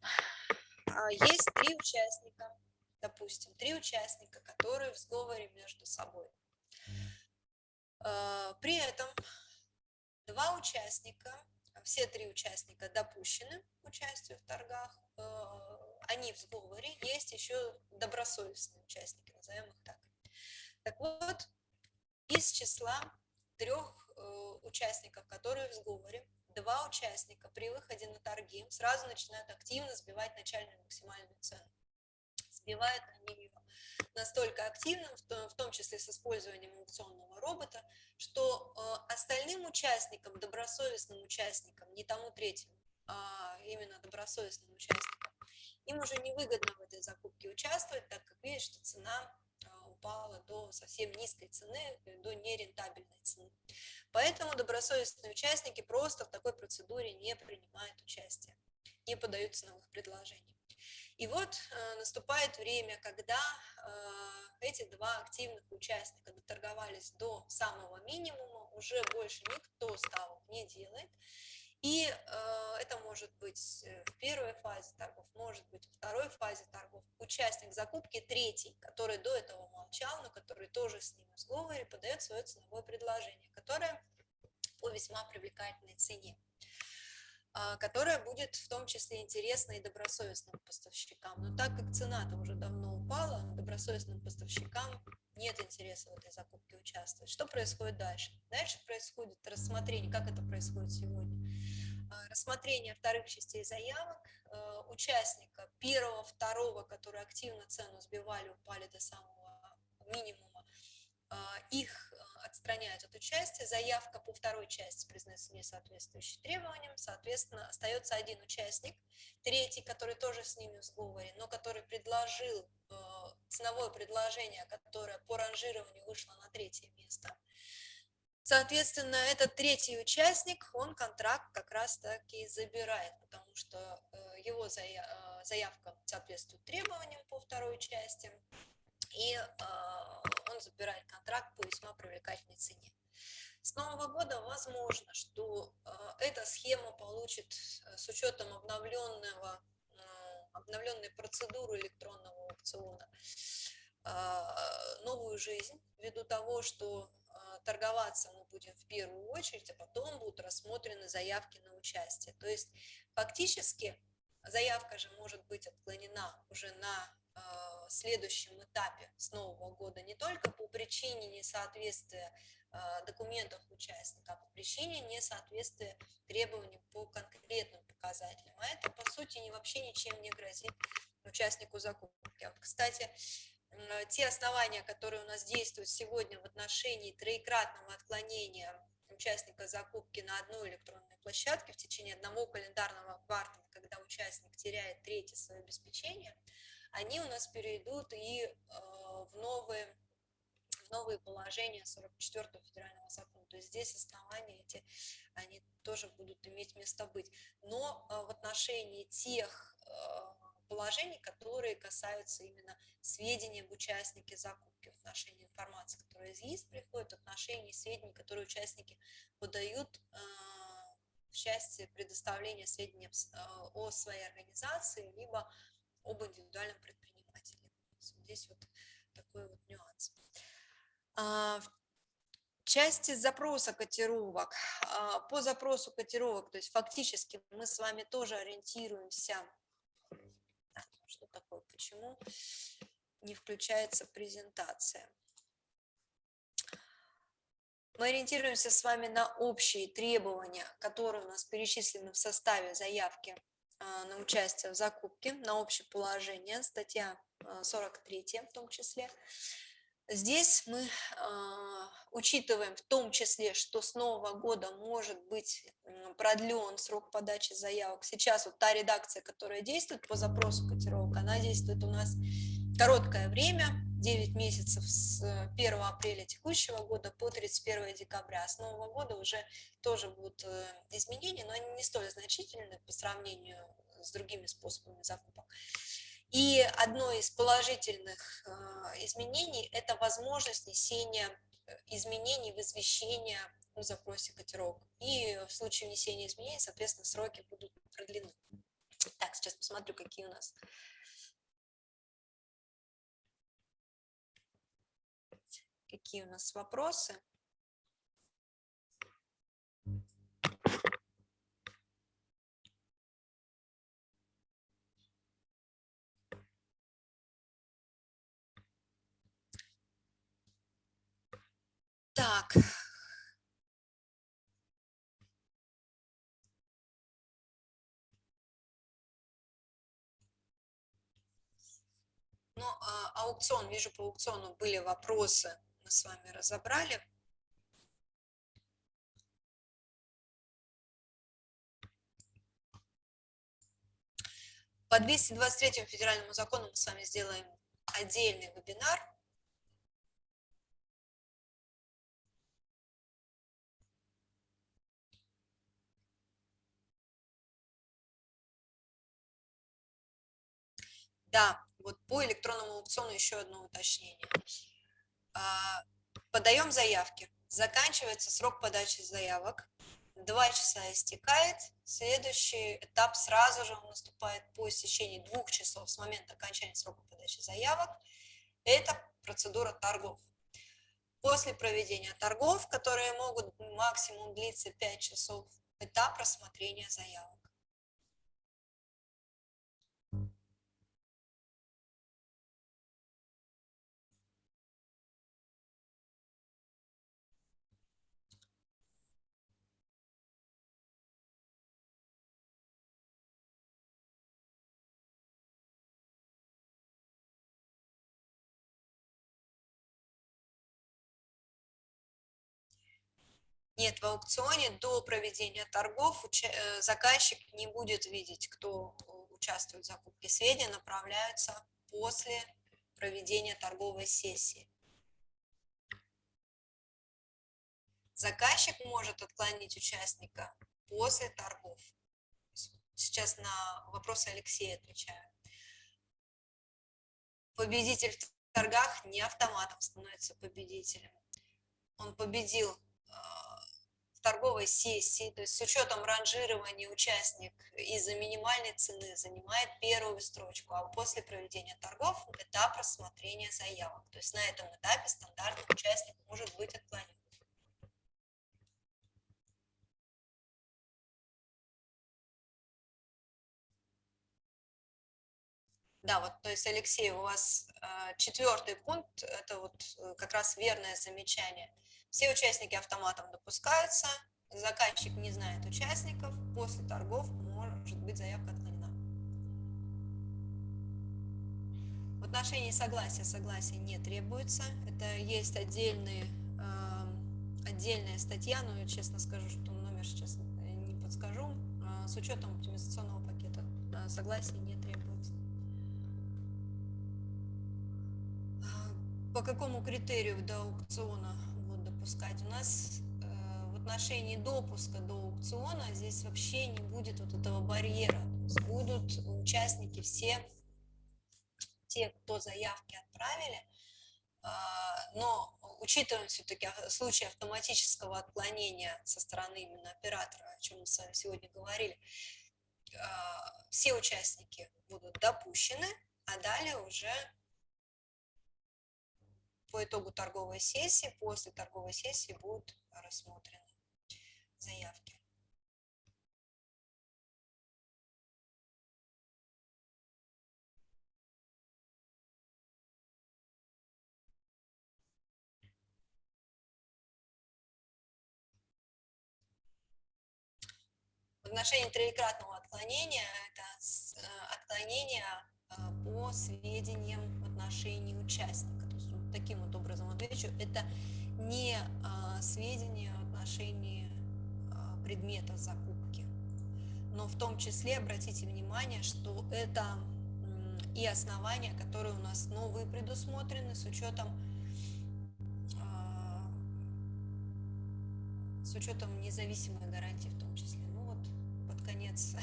Есть три участника, допустим, три участника, которые в сговоре между собой. А, при этом два участника, все три участника допущены к участию в торгах, а, они в сговоре, есть еще добросовестные участники, назовем их так. Так вот, из числа трех э, участников, которые в сговоре, два участника при выходе на торги сразу начинают активно сбивать начальную максимальную цену. Сбивают они ее настолько активно, в том числе с использованием аукционного робота, что э, остальным участникам, добросовестным участникам, не тому третьему, а именно добросовестным участникам, им уже невыгодно в этой закупке участвовать, так как видят, что цена э, упала до совсем низкой цены, до нерентабельной цены. Поэтому добросовестные участники просто в такой процедуре не принимают участие, не подаются новых предложений. И вот э, наступает время, когда э, эти два активных участника доторговались до самого минимума, уже больше никто ставок не делает, и э, это может быть э, в первой фазе торгов, может быть во второй фазе торгов. Участник закупки третий, который до этого молчал, но который тоже с ним в сговоре, подает свое ценовое предложение, которое по весьма привлекательной цене которая будет в том числе интересна и добросовестным поставщикам. Но так как цена-то уже давно упала, добросовестным поставщикам нет интереса в этой закупке участвовать. Что происходит дальше? Дальше происходит рассмотрение, как это происходит сегодня. А, рассмотрение вторых частей заявок, а, участника первого, второго, которые активно цену сбивали, упали до самого минимума, а, их отстраняют от участия, заявка по второй части признается несоответствующей требованиям, соответственно, остается один участник, третий, который тоже с ними в сговоре, но который предложил ценовое предложение, которое по ранжированию вышло на третье место. Соответственно, этот третий участник, он контракт как раз таки забирает, потому что э, его э, заявка соответствует требованиям по второй части, и э, он забирает контракт по весьма привлекательной цене. С Нового года возможно, что эта схема получит с учетом обновленного обновленной процедуры электронного аукциона новую жизнь, ввиду того, что торговаться мы будем в первую очередь, а потом будут рассмотрены заявки на участие. То есть фактически заявка же может быть отклонена уже на следующем этапе с Нового года не только по причине несоответствия документов участника, а по причине несоответствия требований по конкретным показателям. А это, по сути, не, вообще ничем не грозит участнику закупки. Вот, кстати, те основания, которые у нас действуют сегодня в отношении троекратного отклонения участника закупки на одной электронной площадке в течение одного календарного квартала, когда участник теряет третье свое обеспечение, они у нас перейдут и э, в новые новые положения 44 федерального закона. То есть здесь основания эти, они тоже будут иметь место быть. Но э, в отношении тех э, положений, которые касаются именно сведений об участнике закупки, в отношении информации, которая ЕИС приходит, в отношении сведений, которые участники подают в части предоставления сведений о своей организации, либо об индивидуальном предпринимателе. Здесь вот такой вот нюанс. А, в части запроса котировок, а, по запросу котировок, то есть фактически мы с вами тоже ориентируемся, что такое, почему не включается презентация. Мы ориентируемся с вами на общие требования, которые у нас перечислены в составе заявки на участие в закупке, на общее положение, статья 43 в том числе. Здесь мы э, учитываем в том числе, что с нового года может быть продлен срок подачи заявок. Сейчас вот та редакция, которая действует по запросу котировок, она действует у нас короткое время, 9 месяцев с 1 апреля текущего года по 31 декабря. С нового года уже тоже будут э, изменения, но они не столь значительны по сравнению с другими способами закупок. И одно из положительных э, изменений – это возможность внесения э, изменений в извещение о запросе котировок. И в случае внесения изменений, соответственно, сроки будут продлены. Так, сейчас посмотрю, какие у нас какие у нас вопросы. Так. Ну, а, аукцион, вижу, по аукциону были вопросы, мы с вами разобрали. По 223 федеральному закону мы с вами сделаем отдельный вебинар. Да, вот по электронному аукциону еще одно уточнение. А, подаем заявки. Заканчивается срок подачи заявок. Два часа истекает. Следующий этап сразу же наступает по истечении двух часов с момента окончания срока подачи заявок. Это процедура торгов. После проведения торгов, которые могут максимум длиться 5 часов, этап рассмотрения заявок. Нет, в аукционе до проведения торгов э, заказчик не будет видеть, кто участвует в закупке. Сведения направляются после проведения торговой сессии. Заказчик может отклонить участника после торгов. Сейчас на вопросы Алексея отвечаю. Победитель в торгах не автоматом становится победителем. Он победил в торговой сессии, то есть с учетом ранжирования участник из-за минимальной цены занимает первую строчку, а после проведения торгов этап рассмотрения заявок. То есть на этом этапе стандартный участник может быть отклонен. Да, вот, то есть, Алексей, у вас э, четвертый пункт, это вот э, как раз верное замечание – все участники автоматом допускаются, заказчик не знает участников, после торгов может быть заявка отклонена. В отношении согласия согласия не требуется. Это есть отдельные, э, отдельная статья, но честно скажу, что номер сейчас не подскажу. Э, с учетом оптимизационного пакета э, согласия не требуется. По какому критерию до аукциона допускать. У нас э, в отношении допуска до аукциона здесь вообще не будет вот этого барьера. Будут участники все, те, кто заявки отправили, э, но учитывая все-таки случай автоматического отклонения со стороны именно оператора, о чем мы с вами сегодня говорили, э, все участники будут допущены, а далее уже по итогу торговой сессии, после торговой сессии будут рассмотрены заявки. В отношении троекратного отклонения это э, отклонение э, по сведениям в отношении участника таким вот образом отвечу, это не а, сведения в отношении а, предмета закупки, но в том числе обратите внимание, что это и основания, которые у нас новые предусмотрены с учетом а, с учетом независимой гарантии в том числе. Ну вот под конец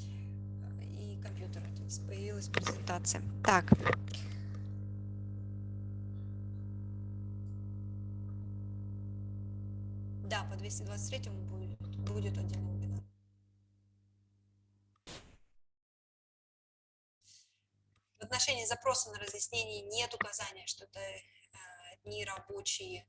и компьютер появилась презентация. Так. Да, по 223 будет, будет отдельный вебинар. В отношении запроса на разъяснение нет указания, что это э, дни рабочие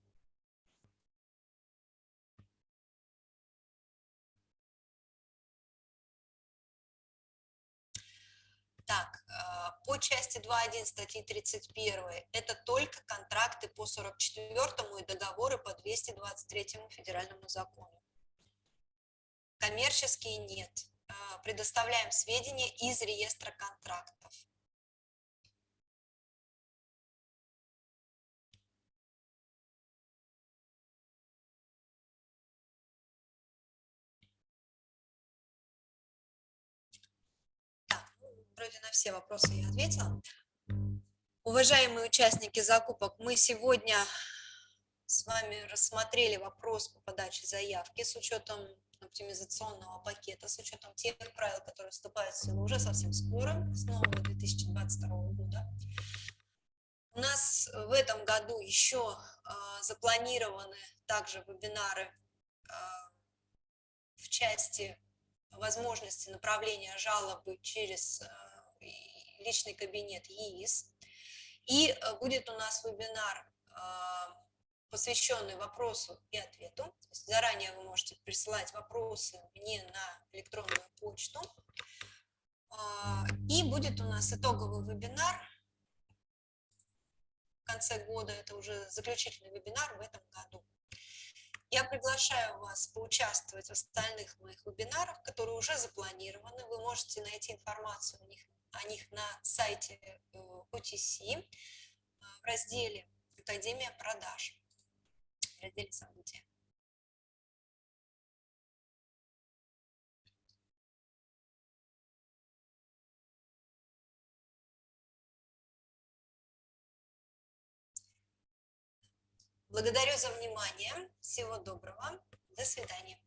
Так, по части 2.1 статьи 31 это только контракты по 44 и договоры по 223 федеральному закону. Коммерческие нет. А, предоставляем сведения из реестра контрактов. Вроде на все вопросы я ответила. Уважаемые участники закупок, мы сегодня с вами рассмотрели вопрос по подаче заявки с учетом оптимизационного пакета с учетом тех правил, которые вступают в силу уже совсем скоро, с нового 2022 года. У нас в этом году еще а, запланированы также вебинары а, в части возможности направления жалобы через а, личный кабинет ЕИС. И будет у нас вебинар посвященный вопросу и ответу. заранее вы можете присылать вопросы мне на электронную почту. А, и будет у нас итоговый вебинар в конце года, это уже заключительный вебинар в этом году. Я приглашаю вас поучаствовать в остальных моих вебинарах, которые уже запланированы. Вы можете найти информацию о них, о них на сайте OTC э, в разделе «Академия продаж» в разделе события. Благодарю за внимание. Всего доброго. До свидания.